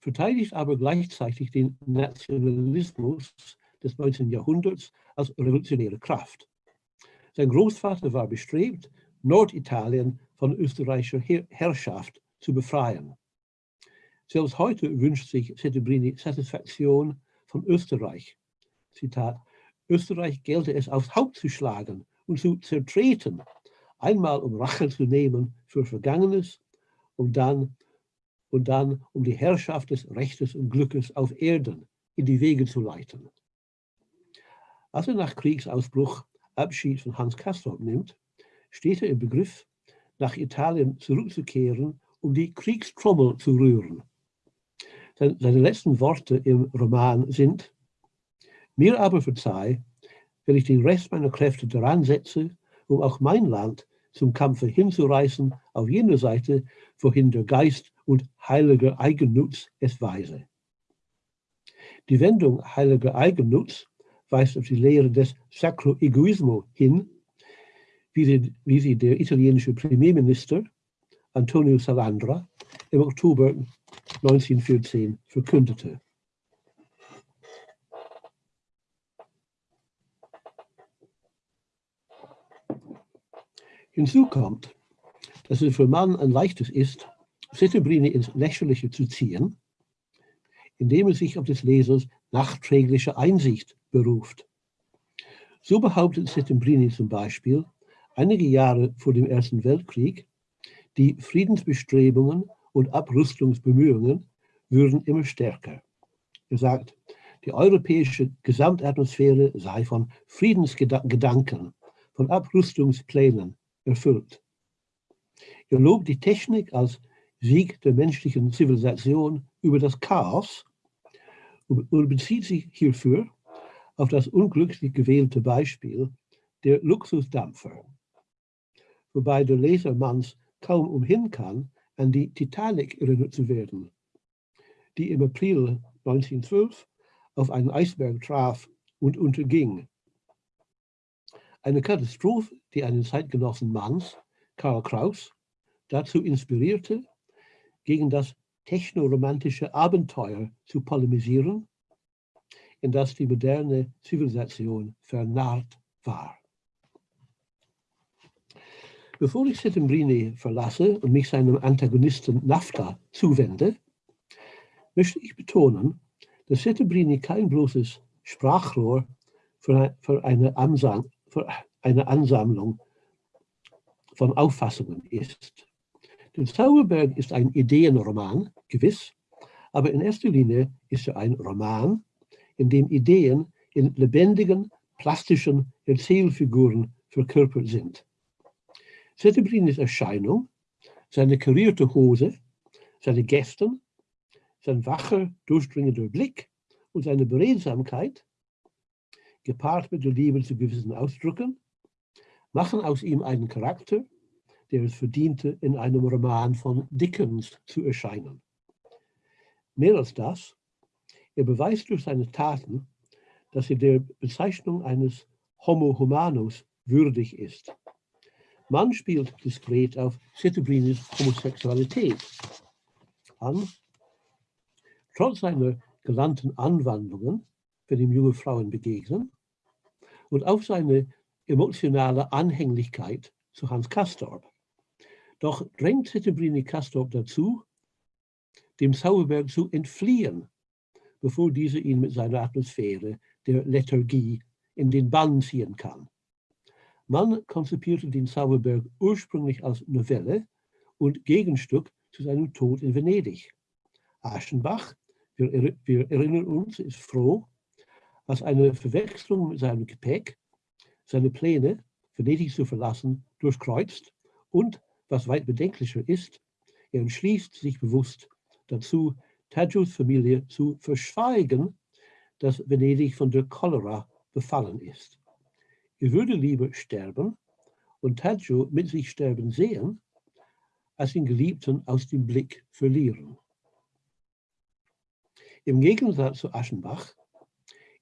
verteidigt aber gleichzeitig den Nationalismus des 19. Jahrhunderts als revolutionäre Kraft. Sein Großvater war bestrebt, Norditalien von österreichischer Herrschaft zu befreien. Selbst heute wünscht sich Settembrini Satisfaktion von Österreich. Zitat, Österreich gelte es aufs Haupt zu schlagen und zu zertreten, einmal um Rache zu nehmen für Vergangenes und dann, und dann um die Herrschaft des Rechtes und Glückes auf Erden in die Wege zu leiten. Als er nach Kriegsausbruch Abschied von Hans Castorp nimmt, steht er im Begriff, nach Italien zurückzukehren, um die Kriegstrommel zu rühren. Seine letzten Worte im Roman sind, mir aber verzeih, wenn ich den Rest meiner Kräfte daran setze, um auch mein Land zum Kampfe hinzureißen, auf jener Seite, wohin der Geist und heiliger Eigennutz es weise. Die Wendung heiliger Eigennutz weist auf die Lehre des Sacro Egoismo hin, wie sie, wie sie der italienische Premierminister Antonio Salandra im Oktober 1914 verkündete. Hinzu kommt, dass es für Mann ein leichtes ist, Settembrini ins Lächerliche zu ziehen, indem er sich auf des Lesers nachträgliche Einsicht beruft. So behauptet Settembrini zum Beispiel, einige Jahre vor dem Ersten Weltkrieg, die Friedensbestrebungen und Abrüstungsbemühungen würden immer stärker. Er sagt, die europäische Gesamtatmosphäre sei von Friedensgedanken, von Abrüstungsplänen erfüllt. Er lobt die Technik als Sieg der menschlichen Zivilisation über das Chaos und bezieht sich hierfür auf das unglücklich gewählte Beispiel der Luxusdampfer, wobei der Lesermanns kaum umhin kann, an die Titanic erinnert zu werden, die im April 1912 auf einen Eisberg traf und unterging. Eine Katastrophe, die einen Zeitgenossen Manns, Karl Kraus, dazu inspirierte, gegen das technoromantische Abenteuer zu polemisieren, in das die moderne Zivilisation vernarrt war. Bevor ich Settembrini verlasse und mich seinem Antagonisten Nafta zuwende, möchte ich betonen, dass Settembrini kein bloßes Sprachrohr für eine, Ansam für eine Ansammlung von Auffassungen ist. Der Zauberberg ist ein Ideenroman, gewiss, aber in erster Linie ist er ein Roman, in dem Ideen in lebendigen, plastischen Erzählfiguren verkörpert sind. Settembrinis Erscheinung, seine karierte Hose, seine Gesten, sein wacher, durchdringender Blick und seine Beredsamkeit, gepaart mit der Liebe zu gewissen Ausdrücken, machen aus ihm einen Charakter, der es verdiente, in einem Roman von Dickens zu erscheinen. Mehr als das, er beweist durch seine Taten, dass er der Bezeichnung eines Homo humanus würdig ist. Man spielt diskret auf Settebrinis Homosexualität an. Trotz seiner gelangten Anwandlungen, wenn ihm junge Frauen begegnen, und auf seine emotionale Anhänglichkeit zu Hans Castorp. Doch drängt Settembrini Castorp dazu, dem Zauberberg zu entfliehen, bevor dieser ihn mit seiner Atmosphäre der Lethargie in den Bann ziehen kann. Man konzipierte den Zauberberg ursprünglich als Novelle und Gegenstück zu seinem Tod in Venedig. Aschenbach, wir, wir erinnern uns, ist froh, als eine Verwechslung mit seinem Gepäck seine Pläne, Venedig zu verlassen, durchkreuzt und, was weit bedenklicher ist, er entschließt sich bewusst dazu, Tadjus Familie zu verschweigen, dass Venedig von der Cholera befallen ist. Er würde lieber sterben und Tadjo mit sich sterben sehen, als den Geliebten aus dem Blick verlieren. Im Gegensatz zu Aschenbach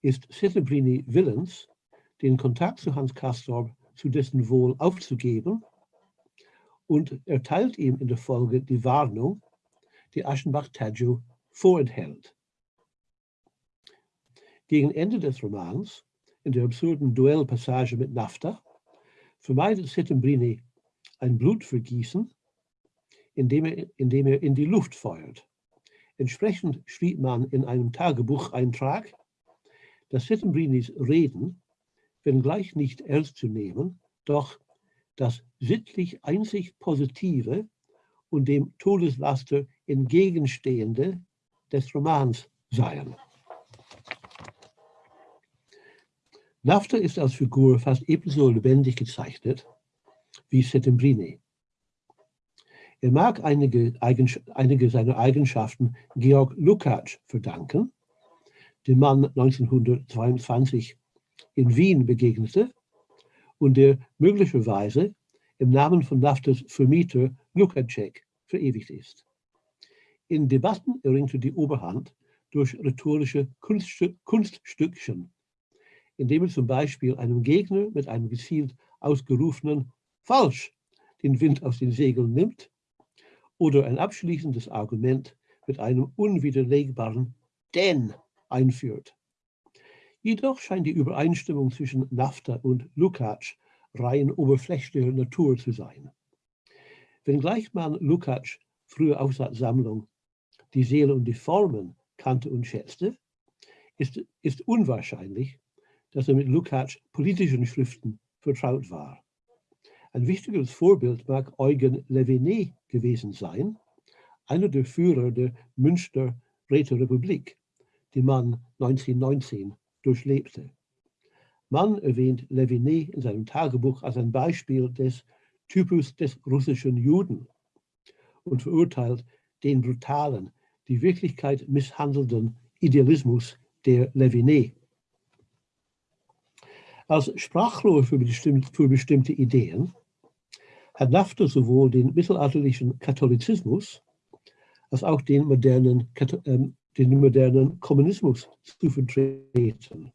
ist Settembrini willens, den Kontakt zu Hans Castorp zu dessen Wohl aufzugeben und erteilt ihm in der Folge die Warnung, die Aschenbach Tadjo vorenthält. Gegen Ende des Romans, in der absurden Duellpassage mit Nafta, vermeidet Settembrini ein Blutvergießen, indem er, indem er in die Luft feuert. Entsprechend schrieb man in einem Tagebucheintrag, dass Settembrinis Reden, wenngleich nicht ernst zu nehmen, doch das sittlich einzig Positive und dem Todeslaster entgegenstehende des Romans seien. Nafta ist als Figur fast ebenso lebendig gezeichnet wie Settembrini. Er mag einige, einige seiner Eigenschaften Georg Lukács verdanken, dem Mann 1922 in Wien begegnete und der möglicherweise im Namen von Naftas Vermieter Lukácsek verewigt ist. In Debatten erringt er die Oberhand durch rhetorische Kunststück, Kunststückchen, indem er zum Beispiel einem Gegner mit einem gezielt ausgerufenen Falsch den Wind aus den Segeln nimmt oder ein abschließendes Argument mit einem unwiderlegbaren Denn einführt. Jedoch scheint die Übereinstimmung zwischen Nafta und Lukács rein oberflächlicher Natur zu sein. Wenngleich man Lukács frühe Aufsatzsammlung Die Seele und die Formen kannte und schätzte, ist, ist unwahrscheinlich, dass er mit Lukács politischen Schriften vertraut war. Ein wichtiges Vorbild mag Eugen Leviné gewesen sein, einer der Führer der Münster Räterepublik, die man 1919 durchlebte. Man erwähnt Leviné in seinem Tagebuch als ein Beispiel des Typus des russischen Juden und verurteilt den brutalen, die Wirklichkeit misshandelnden Idealismus der Leviné. Als Sprachrohr für, bestimmt, für bestimmte Ideen hat Nafta sowohl den mittelalterlichen Katholizismus als auch den modernen, äh, den modernen Kommunismus zu vertreten.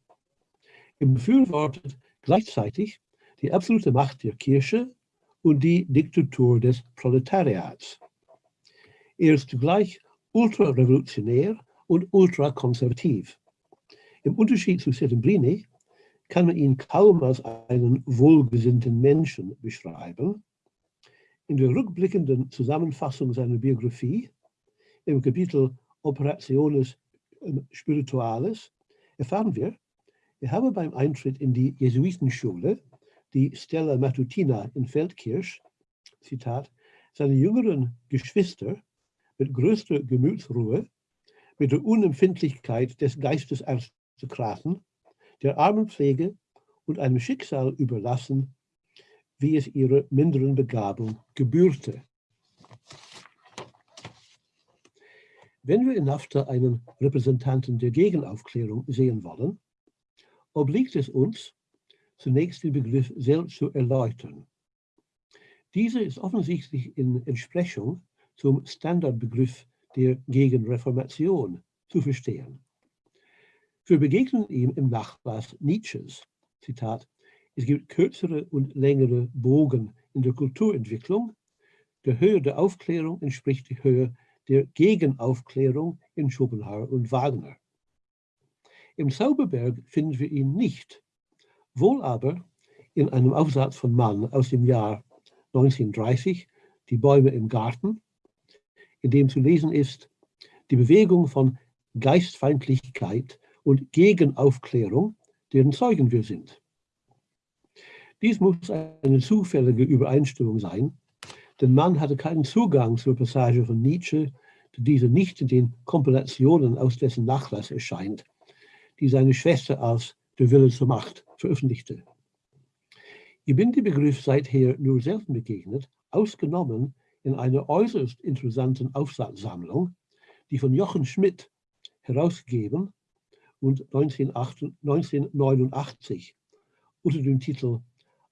Er befürwortet gleichzeitig die absolute Macht der Kirche und die Diktatur des Proletariats. Er ist zugleich ultrarevolutionär und ultrakonservativ. Im Unterschied zu Settembrini kann man ihn kaum als einen wohlgesinnten Menschen beschreiben. In der rückblickenden Zusammenfassung seiner Biografie im Kapitel Operationes ähm, Spirituales erfahren wir, er habe beim Eintritt in die Jesuitenschule, die Stella Matutina in Feldkirch, Zitat, seine jüngeren Geschwister mit größter Gemütsruhe, mit der Unempfindlichkeit des Geistesaristokraten der Armenpflege und einem Schicksal überlassen, wie es ihrer minderen Begabung gebührte. Wenn wir in NAFTA einen Repräsentanten der Gegenaufklärung sehen wollen, obliegt es uns, zunächst den Begriff selbst zu erläutern. Diese ist offensichtlich in Entsprechung zum Standardbegriff der Gegenreformation zu verstehen. Wir begegnen ihm im Nachlass Nietzsches, Zitat, es gibt kürzere und längere Bogen in der Kulturentwicklung. Der Höhe der Aufklärung entspricht die Höhe der Gegenaufklärung in Schopenhauer und Wagner. Im Zauberberg finden wir ihn nicht, wohl aber in einem Aufsatz von Mann aus dem Jahr 1930, Die Bäume im Garten, in dem zu lesen ist, die Bewegung von Geistfeindlichkeit und Gegenaufklärung, deren Zeugen wir sind. Dies muss eine zufällige Übereinstimmung sein, denn Mann hatte keinen Zugang zur Passage von Nietzsche, die diese nicht in den Kompilationen aus dessen Nachlass erscheint, die seine Schwester als Der Wille zur Macht veröffentlichte. Ich bin dem Begriff seither nur selten begegnet, ausgenommen in einer äußerst interessanten Aufsatzsammlung, die von Jochen Schmidt herausgegeben und 1989 unter dem Titel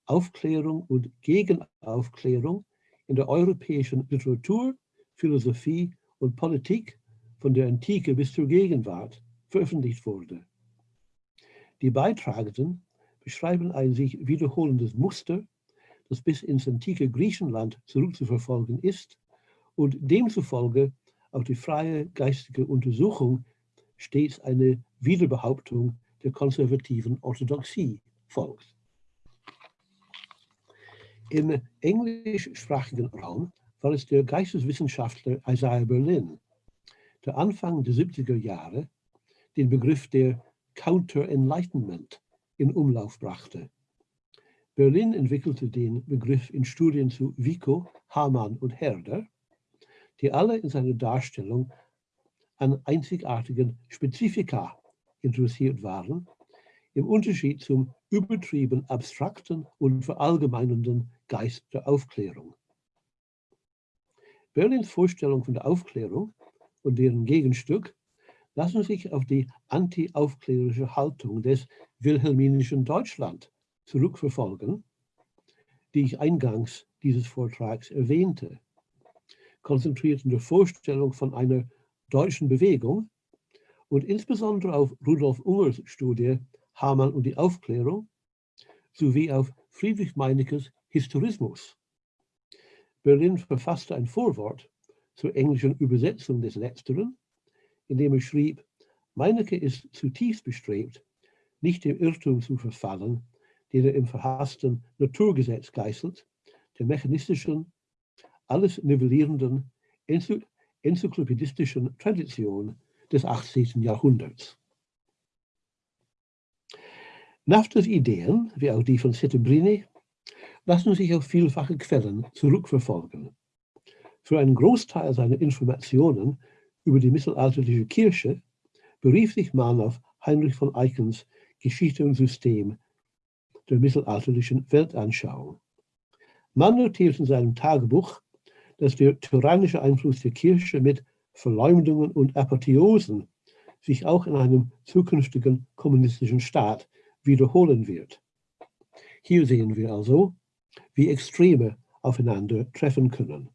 Aufklärung und Gegenaufklärung in der europäischen Literatur, Philosophie und Politik von der Antike bis zur Gegenwart veröffentlicht wurde. Die Beitragenden beschreiben ein sich wiederholendes Muster, das bis ins antike Griechenland zurückzuverfolgen ist und demzufolge auch die freie geistige Untersuchung stets eine Wiederbehauptung der konservativen Orthodoxie folgt. Im englischsprachigen Raum war es der Geisteswissenschaftler Isaiah Berlin, der Anfang der 70er Jahre den Begriff der Counter-Enlightenment in Umlauf brachte. Berlin entwickelte den Begriff in Studien zu Vico, Hamann und Herder, die alle in seiner Darstellung an einzigartigen Spezifika interessiert waren, im Unterschied zum übertrieben abstrakten und verallgemeinernden Geist der Aufklärung. Berlins Vorstellung von der Aufklärung und deren Gegenstück lassen sich auf die anti-aufklärerische Haltung des wilhelminischen Deutschland zurückverfolgen, die ich eingangs dieses Vortrags erwähnte. Konzentriert in der Vorstellung von einer deutschen Bewegung und insbesondere auf Rudolf Ungers Studie Hamann und die Aufklärung sowie auf Friedrich Meinekes Historismus. Berlin verfasste ein Vorwort zur englischen Übersetzung des Letzteren, in dem er schrieb, Meinecke ist zutiefst bestrebt, nicht dem Irrtum zu verfallen, den er im verhassten Naturgesetz geißelt, der mechanistischen, alles nivellierenden enzyklopädistischen Tradition des 18. Jahrhunderts. Naftas Ideen, wie auch die von Settembrini, lassen sich auf vielfache Quellen zurückverfolgen. Für einen Großteil seiner Informationen über die mittelalterliche Kirche berief sich Mann auf Heinrich von Eichens Geschichte und System der mittelalterlichen Weltanschauung. Mann notiert in seinem Tagebuch, dass der tyrannische Einfluss der Kirche mit Verleumdungen und Apotheosen sich auch in einem zukünftigen kommunistischen Staat wiederholen wird. Hier sehen wir also, wie Extreme aufeinander treffen können.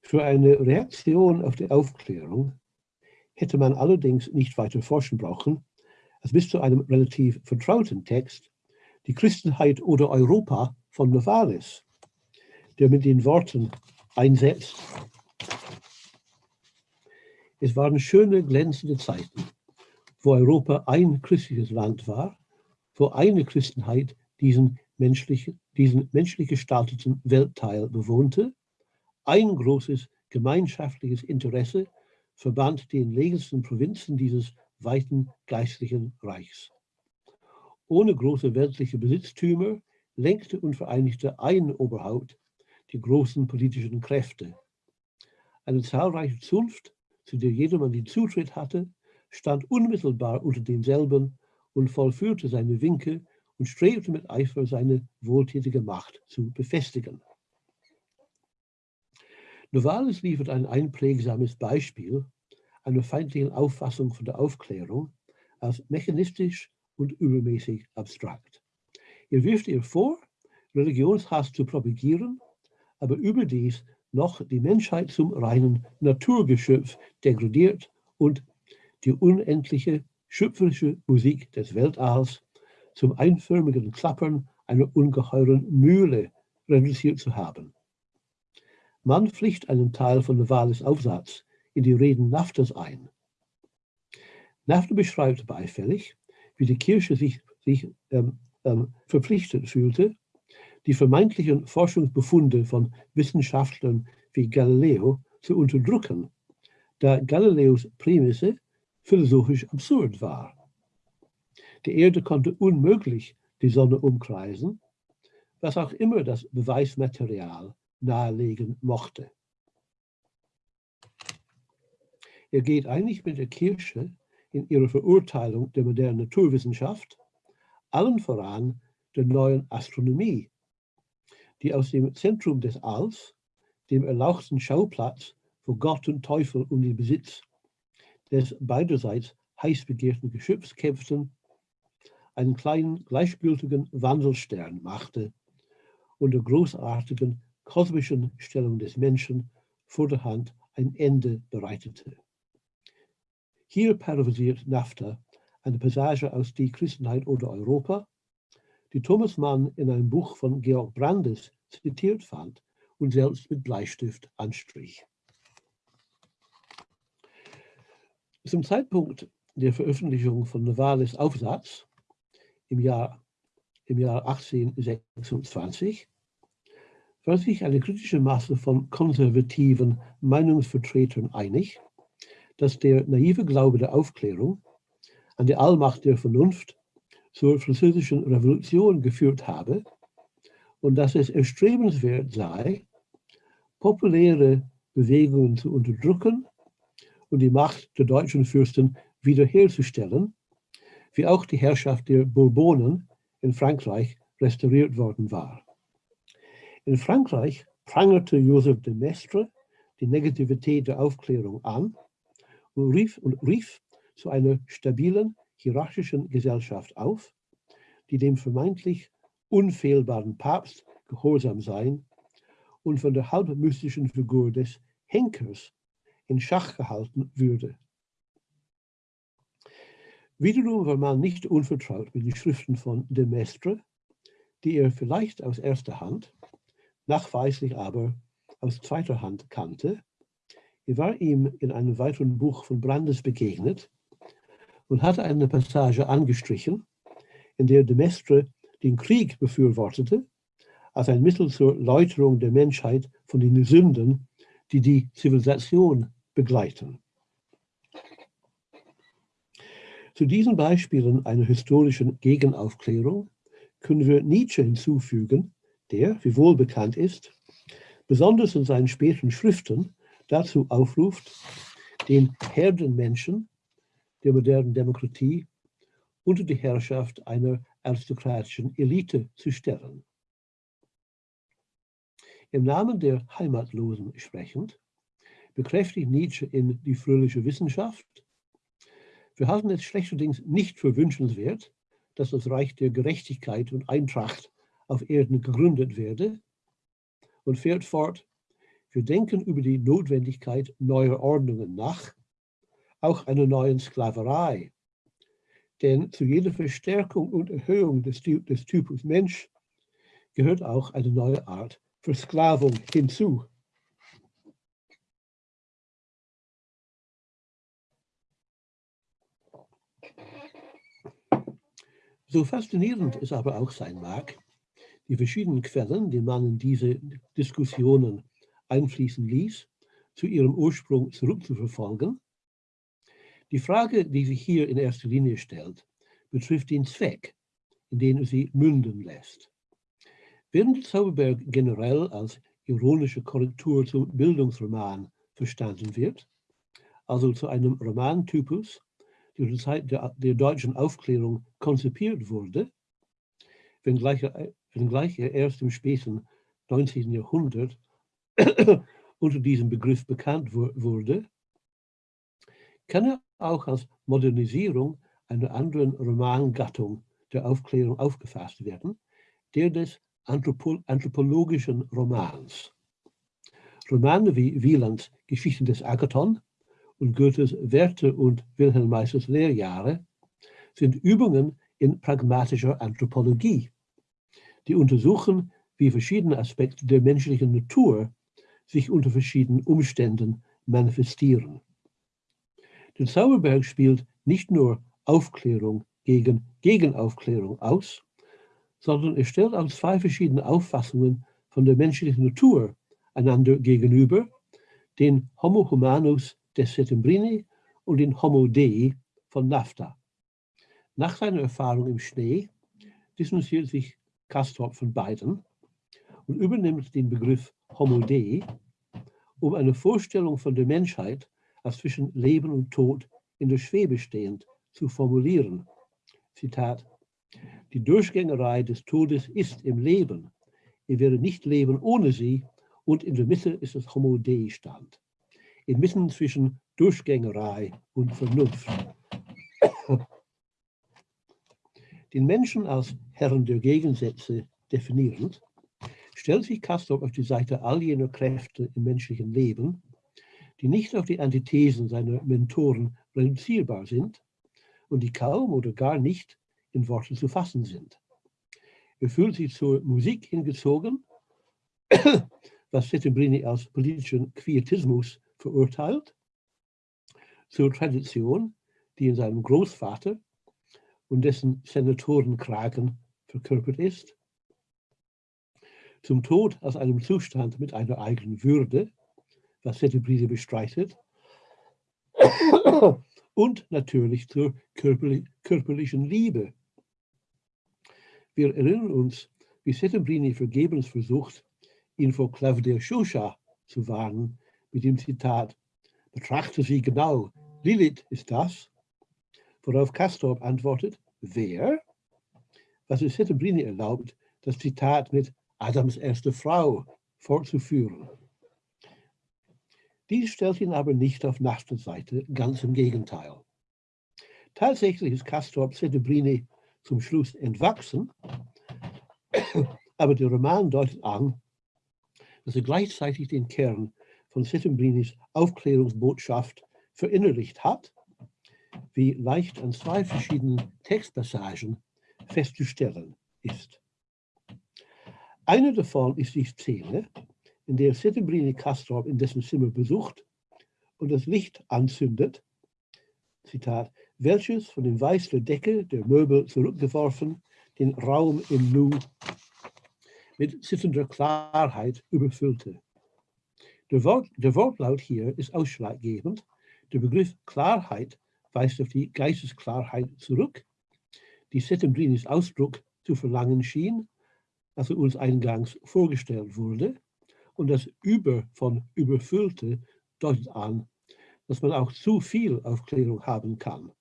Für eine Reaktion auf die Aufklärung hätte man allerdings nicht weiter forschen brauchen, als bis zu einem relativ vertrauten Text, die Christenheit oder Europa von Novalis, der mit den Worten einsetzt. Es waren schöne, glänzende Zeiten, wo Europa ein christliches Land war, wo eine Christenheit diesen menschlich, diesen menschlich gestalteten Weltteil bewohnte, ein großes gemeinschaftliches Interesse verband die entlegensten Provinzen dieses weiten geistlichen Reichs. Ohne große weltliche Besitztümer lenkte und vereinigte ein Oberhaupt die großen politischen Kräfte. Eine zahlreiche Zunft, zu der jedermann den Zutritt hatte, stand unmittelbar unter denselben und vollführte seine Winke und strebte mit Eifer seine wohltätige Macht zu befestigen. Novalis liefert ein einprägsames Beispiel einer feindlichen Auffassung von der Aufklärung als mechanistisch und übermäßig abstrakt. Er wirft ihr vor, Religionshass zu propagieren, aber überdies noch die Menschheit zum reinen Naturgeschöpf degradiert und die unendliche schöpferische Musik des Weltalls zum einförmigen Klappern einer ungeheuren Mühle reduziert zu haben. Man pflicht einen Teil von Navales Aufsatz in die Reden Naftas ein. Nafta beschreibt beifällig, wie die Kirche sich, sich ähm, ähm, verpflichtet fühlte, die vermeintlichen Forschungsbefunde von Wissenschaftlern wie Galileo zu unterdrücken, da Galileos Prämisse philosophisch absurd war. Die Erde konnte unmöglich die Sonne umkreisen, was auch immer das Beweismaterial nahelegen mochte. Er geht eigentlich mit der Kirche in ihrer Verurteilung der modernen Naturwissenschaft, allen voran der neuen Astronomie, die aus dem Zentrum des Alls, dem erlauchten Schauplatz wo Gott und Teufel um den Besitz des beiderseits heiß begehrten Geschöpfs kämpften, einen kleinen gleichgültigen Wandelstern machte und der großartigen kosmischen Stellung des Menschen vor der Hand ein Ende bereitete. Hier paraphrasiert Nafta eine Passage aus Die Christenheit oder Europa, die Thomas Mann in einem Buch von Georg Brandes zitiert fand und selbst mit Bleistift anstrich. Zum Zeitpunkt der Veröffentlichung von Navales Aufsatz im Jahr, im Jahr 1826 war sich eine kritische Masse von konservativen Meinungsvertretern einig, dass der naive Glaube der Aufklärung an die Allmacht der Vernunft zur französischen Revolution geführt habe und dass es erstrebenswert sei, populäre Bewegungen zu unterdrücken und die Macht der deutschen Fürsten wiederherzustellen, wie auch die Herrschaft der Bourbonen in Frankreich restauriert worden war. In Frankreich prangerte Joseph de Maistre die Negativität der Aufklärung an und rief, und rief zu einer stabilen, hierarchischen Gesellschaft auf, die dem vermeintlich unfehlbaren Papst gehorsam sein und von der halbmystischen Figur des Henkers in Schach gehalten würde. Wiederum war man nicht unvertraut mit den Schriften von de Maistre, die er vielleicht aus erster Hand nachweislich aber aus zweiter Hand kannte. Er war ihm in einem weiteren Buch von Brandes begegnet und hatte eine Passage angestrichen, in der de Maistre den Krieg befürwortete, als ein Mittel zur Läuterung der Menschheit von den Sünden, die die Zivilisation begleiten. Zu diesen Beispielen einer historischen Gegenaufklärung können wir Nietzsche hinzufügen, der, wie wohl bekannt ist, besonders in seinen späten Schriften dazu aufruft, den Herdenmenschen der modernen Demokratie unter die Herrschaft einer aristokratischen Elite zu stellen. Im Namen der Heimatlosen sprechend, bekräftigt Nietzsche in Die fröhliche Wissenschaft, wir halten es schlechterdings nicht für wünschenswert, dass das Reich der Gerechtigkeit und Eintracht auf Erden gegründet werde und fährt fort, wir denken über die Notwendigkeit neuer Ordnungen nach, auch einer neuen Sklaverei. Denn zu jeder Verstärkung und Erhöhung des, des Typus Mensch gehört auch eine neue Art Versklavung hinzu. So faszinierend es aber auch sein mag, die verschiedenen Quellen, die man in diese Diskussionen einfließen ließ, zu ihrem Ursprung zurückzuverfolgen. Die Frage, die sich hier in erster Linie stellt, betrifft den Zweck, in den sie münden lässt. Während Zauberberg generell als ironische Korrektur zum Bildungsroman verstanden wird, also zu einem Romantypus, der zur Zeit der, der deutschen Aufklärung konzipiert wurde, wenngleich er wenngleich er erst im späten 19. Jahrhundert unter diesem Begriff bekannt wurde, kann er auch als Modernisierung einer anderen Romangattung der Aufklärung aufgefasst werden, der des Anthropo anthropologischen Romans. Romane wie Wielands Geschichte des Agathon und Goethes Werte und Wilhelm Meisters Lehrjahre sind Übungen in pragmatischer Anthropologie, die untersuchen, wie verschiedene Aspekte der menschlichen Natur sich unter verschiedenen Umständen manifestieren. Der Zauberberg spielt nicht nur Aufklärung gegen Gegenaufklärung aus, sondern er stellt auch zwei verschiedene Auffassungen von der menschlichen Natur einander gegenüber, den Homo humanus des Settembrini und den Homo Dei von Nafta. Nach seiner Erfahrung im Schnee distanziert sich Castor von beiden und übernimmt den Begriff Homo Dei, um eine Vorstellung von der Menschheit als zwischen Leben und Tod in der Schwebe stehend zu formulieren. Zitat, die Durchgängerei des Todes ist im Leben. Er wäre nicht Leben ohne sie und in der Mitte ist das Homo Dei Stand. Inmitten zwischen Durchgängerei und Vernunft. Den Menschen als Herren der Gegensätze definierend, stellt sich Castorp auf die Seite all jener Kräfte im menschlichen Leben, die nicht auf die Antithesen seiner Mentoren reduzierbar sind und die kaum oder gar nicht in Worte zu fassen sind. Er fühlt sich zur Musik hingezogen, was Settembrini als politischen Quietismus verurteilt, zur Tradition, die in seinem Großvater und dessen Senatorenkragen verkörpert ist, zum Tod als einem Zustand mit einer eigenen Würde, was Settembrini bestreitet, und natürlich zur körperlichen Liebe. Wir erinnern uns, wie Settembrini vergebens versucht, ihn vor Claudia Shusha zu warnen, mit dem Zitat, betrachte sie genau, Lilith ist das, worauf Castorp antwortet, wer? Was es Settembrini erlaubt, das Zitat mit Adams erste Frau fortzuführen. Dies stellt ihn aber nicht auf Nachtens Seite, ganz im Gegenteil. Tatsächlich ist Castorp Settembrini zum Schluss entwachsen, aber der Roman deutet an, dass er gleichzeitig den Kern von Settembrinis Aufklärungsbotschaft verinnerlicht hat, wie leicht an zwei verschiedenen Textpassagen festzustellen ist. Eine davon ist die Szene, in der Settembrini Castorp in dessen Zimmer besucht und das Licht anzündet, Zitat, welches von dem Weiß der Decke der Möbel zurückgeworfen den Raum im Nu mit sitzender Klarheit überfüllte. Der, Wort, der Wortlaut hier ist ausschlaggebend. Der Begriff Klarheit weist auf die Geistesklarheit zurück, die Settembrinis Ausdruck zu verlangen schien, als er uns eingangs vorgestellt wurde. Und das Über von überfüllte deutet an, dass man auch zu viel Aufklärung haben kann,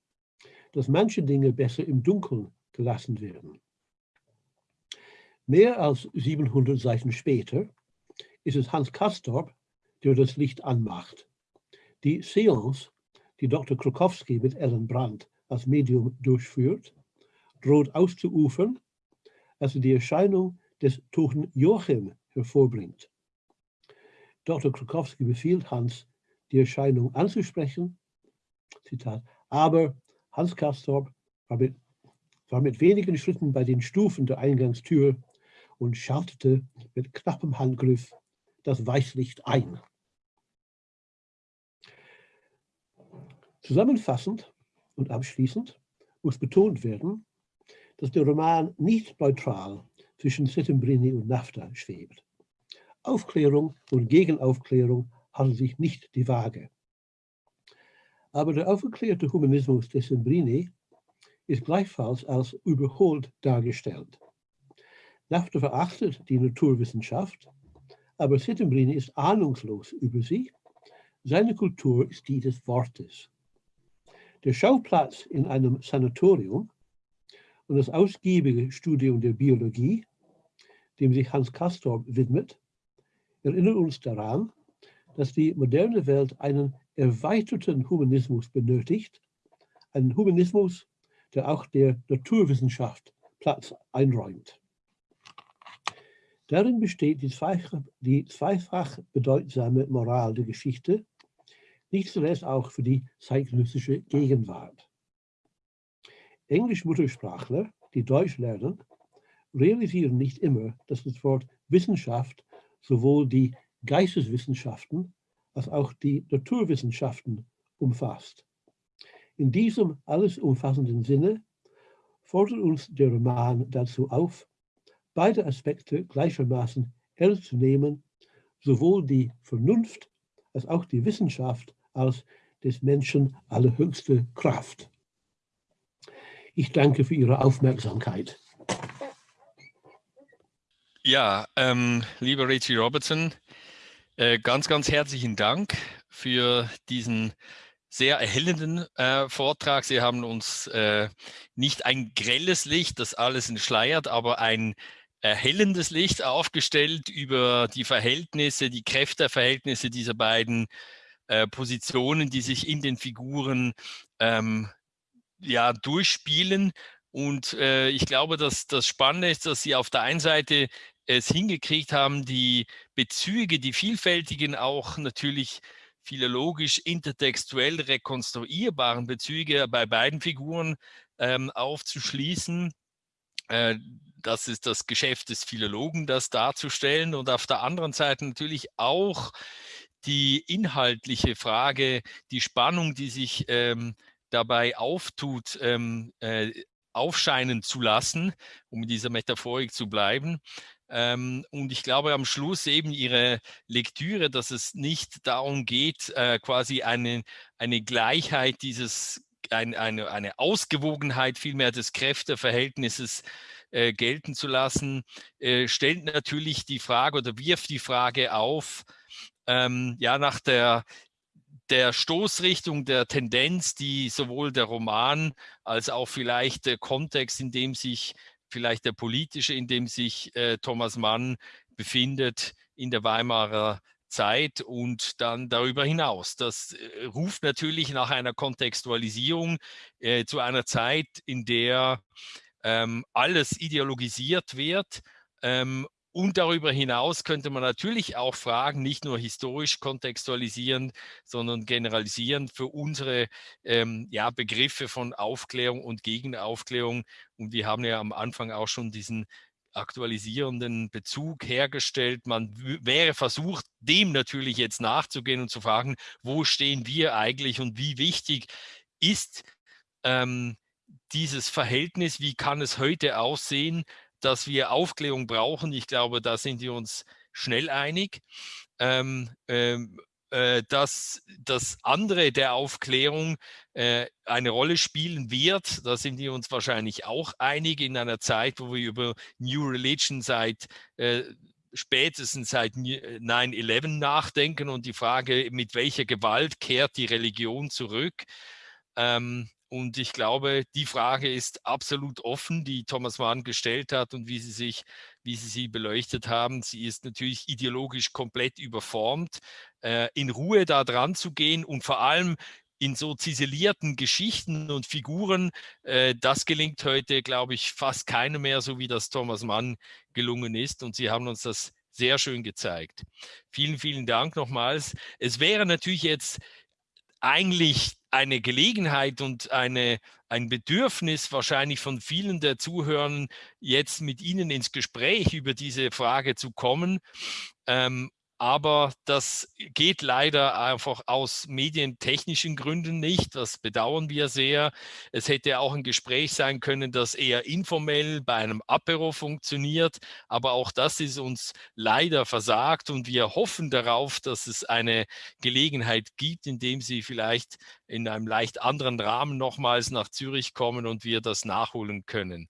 dass manche Dinge besser im Dunkeln gelassen werden. Mehr als 700 Seiten später ist es Hans Kastorp, der das Licht anmacht. Die Seance, die Dr. Krokowski mit Ellen Brandt als Medium durchführt, droht auszuufern, als er die Erscheinung des toten Joachim hervorbringt. Dr. Krokowski befiehlt Hans, die Erscheinung anzusprechen. Zitat, aber Hans Kastorp war mit, war mit wenigen Schritten bei den Stufen der Eingangstür und schaltete mit knappem Handgriff das Weißlicht ein. Zusammenfassend und abschließend muss betont werden, dass der Roman nicht neutral zwischen Settembrini und Nafta schwebt. Aufklärung und Gegenaufklärung halten sich nicht die Waage. Aber der aufgeklärte Humanismus des Sembrini ist gleichfalls als überholt dargestellt. Nafta verachtet die Naturwissenschaft, aber Settembrini ist ahnungslos über sie. Seine Kultur ist die des Wortes. Der Schauplatz in einem Sanatorium und das ausgiebige Studium der Biologie, dem sich Hans Castorp widmet, erinnern uns daran, dass die moderne Welt einen erweiterten Humanismus benötigt, einen Humanismus, der auch der Naturwissenschaft Platz einräumt. Darin besteht die zweifach, die zweifach bedeutsame Moral der Geschichte, nicht zuletzt auch für die zeitgenössische Gegenwart. Englisch-Muttersprachler, die Deutsch lernen, realisieren nicht immer, dass das Wort Wissenschaft sowohl die Geisteswissenschaften als auch die Naturwissenschaften umfasst. In diesem alles umfassenden Sinne fordert uns der Roman dazu auf, beide Aspekte gleichermaßen ernst zu nehmen, sowohl die Vernunft als auch die Wissenschaft als des Menschen allerhöchste Kraft. Ich danke für Ihre Aufmerksamkeit. Ja, ähm, lieber Richie Robertson, äh, ganz, ganz herzlichen Dank für diesen sehr erhellenden äh, Vortrag. Sie haben uns äh, nicht ein grelles Licht, das alles entschleiert, aber ein erhellendes Licht aufgestellt über die Verhältnisse, die Kräfteverhältnisse dieser beiden äh, Positionen, die sich in den Figuren ähm, ja, durchspielen. Und äh, ich glaube, dass das Spannende ist, dass Sie auf der einen Seite es hingekriegt haben, die Bezüge, die vielfältigen, auch natürlich philologisch, intertextuell rekonstruierbaren Bezüge bei beiden Figuren ähm, aufzuschließen. Äh, das ist das Geschäft des Philologen, das darzustellen und auf der anderen Seite natürlich auch die inhaltliche Frage, die Spannung, die sich ähm, dabei auftut, ähm, äh, aufscheinen zu lassen, um in dieser Metaphorik zu bleiben. Ähm, und ich glaube am Schluss eben Ihre Lektüre, dass es nicht darum geht, äh, quasi eine, eine Gleichheit dieses, ein, eine, eine Ausgewogenheit vielmehr des Kräfteverhältnisses äh, gelten zu lassen, äh, stellt natürlich die Frage oder wirft die Frage auf, ähm, ja, nach der der Stoßrichtung, der Tendenz, die sowohl der Roman als auch vielleicht der Kontext, in dem sich vielleicht der politische, in dem sich äh, Thomas Mann befindet in der Weimarer Zeit und dann darüber hinaus. Das äh, ruft natürlich nach einer Kontextualisierung äh, zu einer Zeit, in der ähm, alles ideologisiert wird ähm, und darüber hinaus könnte man natürlich auch Fragen nicht nur historisch kontextualisieren, sondern generalisieren für unsere ähm, ja, Begriffe von Aufklärung und Gegenaufklärung. Und wir haben ja am Anfang auch schon diesen aktualisierenden Bezug hergestellt. Man wäre versucht, dem natürlich jetzt nachzugehen und zu fragen, wo stehen wir eigentlich und wie wichtig ist ähm, dieses Verhältnis, wie kann es heute aussehen, dass wir Aufklärung brauchen. Ich glaube, da sind wir uns schnell einig. Ähm, ähm, äh, dass das andere der Aufklärung äh, eine Rolle spielen wird. Da sind wir uns wahrscheinlich auch einig in einer Zeit, wo wir über New Religion seit äh, spätestens seit 9-11 nachdenken und die Frage, mit welcher Gewalt kehrt die Religion zurück. Ähm, und ich glaube, die Frage ist absolut offen, die Thomas Mann gestellt hat und wie Sie sich, wie Sie sie beleuchtet haben. Sie ist natürlich ideologisch komplett überformt. Äh, in Ruhe da dran zu gehen und vor allem in so ziselierten Geschichten und Figuren, äh, das gelingt heute, glaube ich, fast keinem mehr, so wie das Thomas Mann gelungen ist. Und Sie haben uns das sehr schön gezeigt. Vielen, vielen Dank nochmals. Es wäre natürlich jetzt eigentlich eine Gelegenheit und eine, ein Bedürfnis wahrscheinlich von vielen der Zuhörern, jetzt mit Ihnen ins Gespräch über diese Frage zu kommen. Ähm, aber das geht leider einfach aus medientechnischen Gründen nicht. Das bedauern wir sehr. Es hätte auch ein Gespräch sein können, das eher informell bei einem Apero funktioniert. Aber auch das ist uns leider versagt und wir hoffen darauf, dass es eine Gelegenheit gibt, indem Sie vielleicht in einem leicht anderen Rahmen nochmals nach Zürich kommen und wir das nachholen können.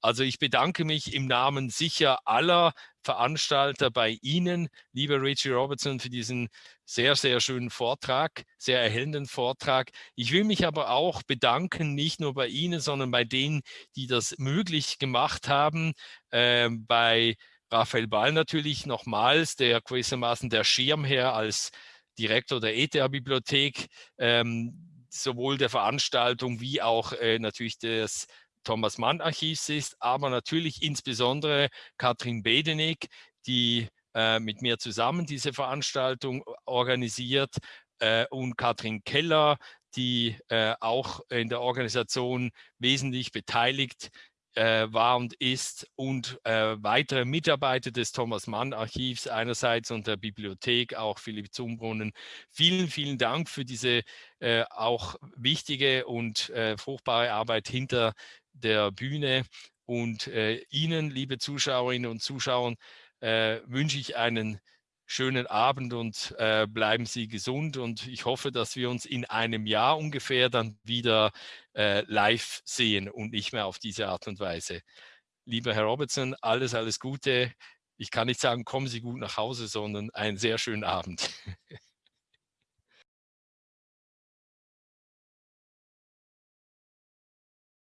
Also ich bedanke mich im Namen sicher aller Veranstalter bei Ihnen, lieber Richie Robertson, für diesen sehr, sehr schönen Vortrag, sehr erhellenden Vortrag. Ich will mich aber auch bedanken, nicht nur bei Ihnen, sondern bei denen, die das möglich gemacht haben, äh, bei Raphael Ball natürlich nochmals, der gewissermaßen der Schirmherr als Direktor der ETH-Bibliothek, ähm, sowohl der Veranstaltung wie auch äh, natürlich des Thomas Mann Archivs ist, aber natürlich insbesondere Katrin Bedenig, die äh, mit mir zusammen diese Veranstaltung organisiert äh, und Katrin Keller, die äh, auch in der Organisation wesentlich beteiligt äh, war und ist und äh, weitere Mitarbeiter des Thomas Mann Archivs einerseits und der Bibliothek, auch Philipp Zumbrunnen. Vielen, vielen Dank für diese äh, auch wichtige und äh, fruchtbare Arbeit hinter der Bühne. Und äh, Ihnen, liebe Zuschauerinnen und Zuschauer, äh, wünsche ich einen schönen Abend und äh, bleiben Sie gesund. Und ich hoffe, dass wir uns in einem Jahr ungefähr dann wieder äh, live sehen und nicht mehr auf diese Art und Weise. Lieber Herr Robertson, alles, alles Gute. Ich kann nicht sagen, kommen Sie gut nach Hause, sondern einen sehr schönen Abend.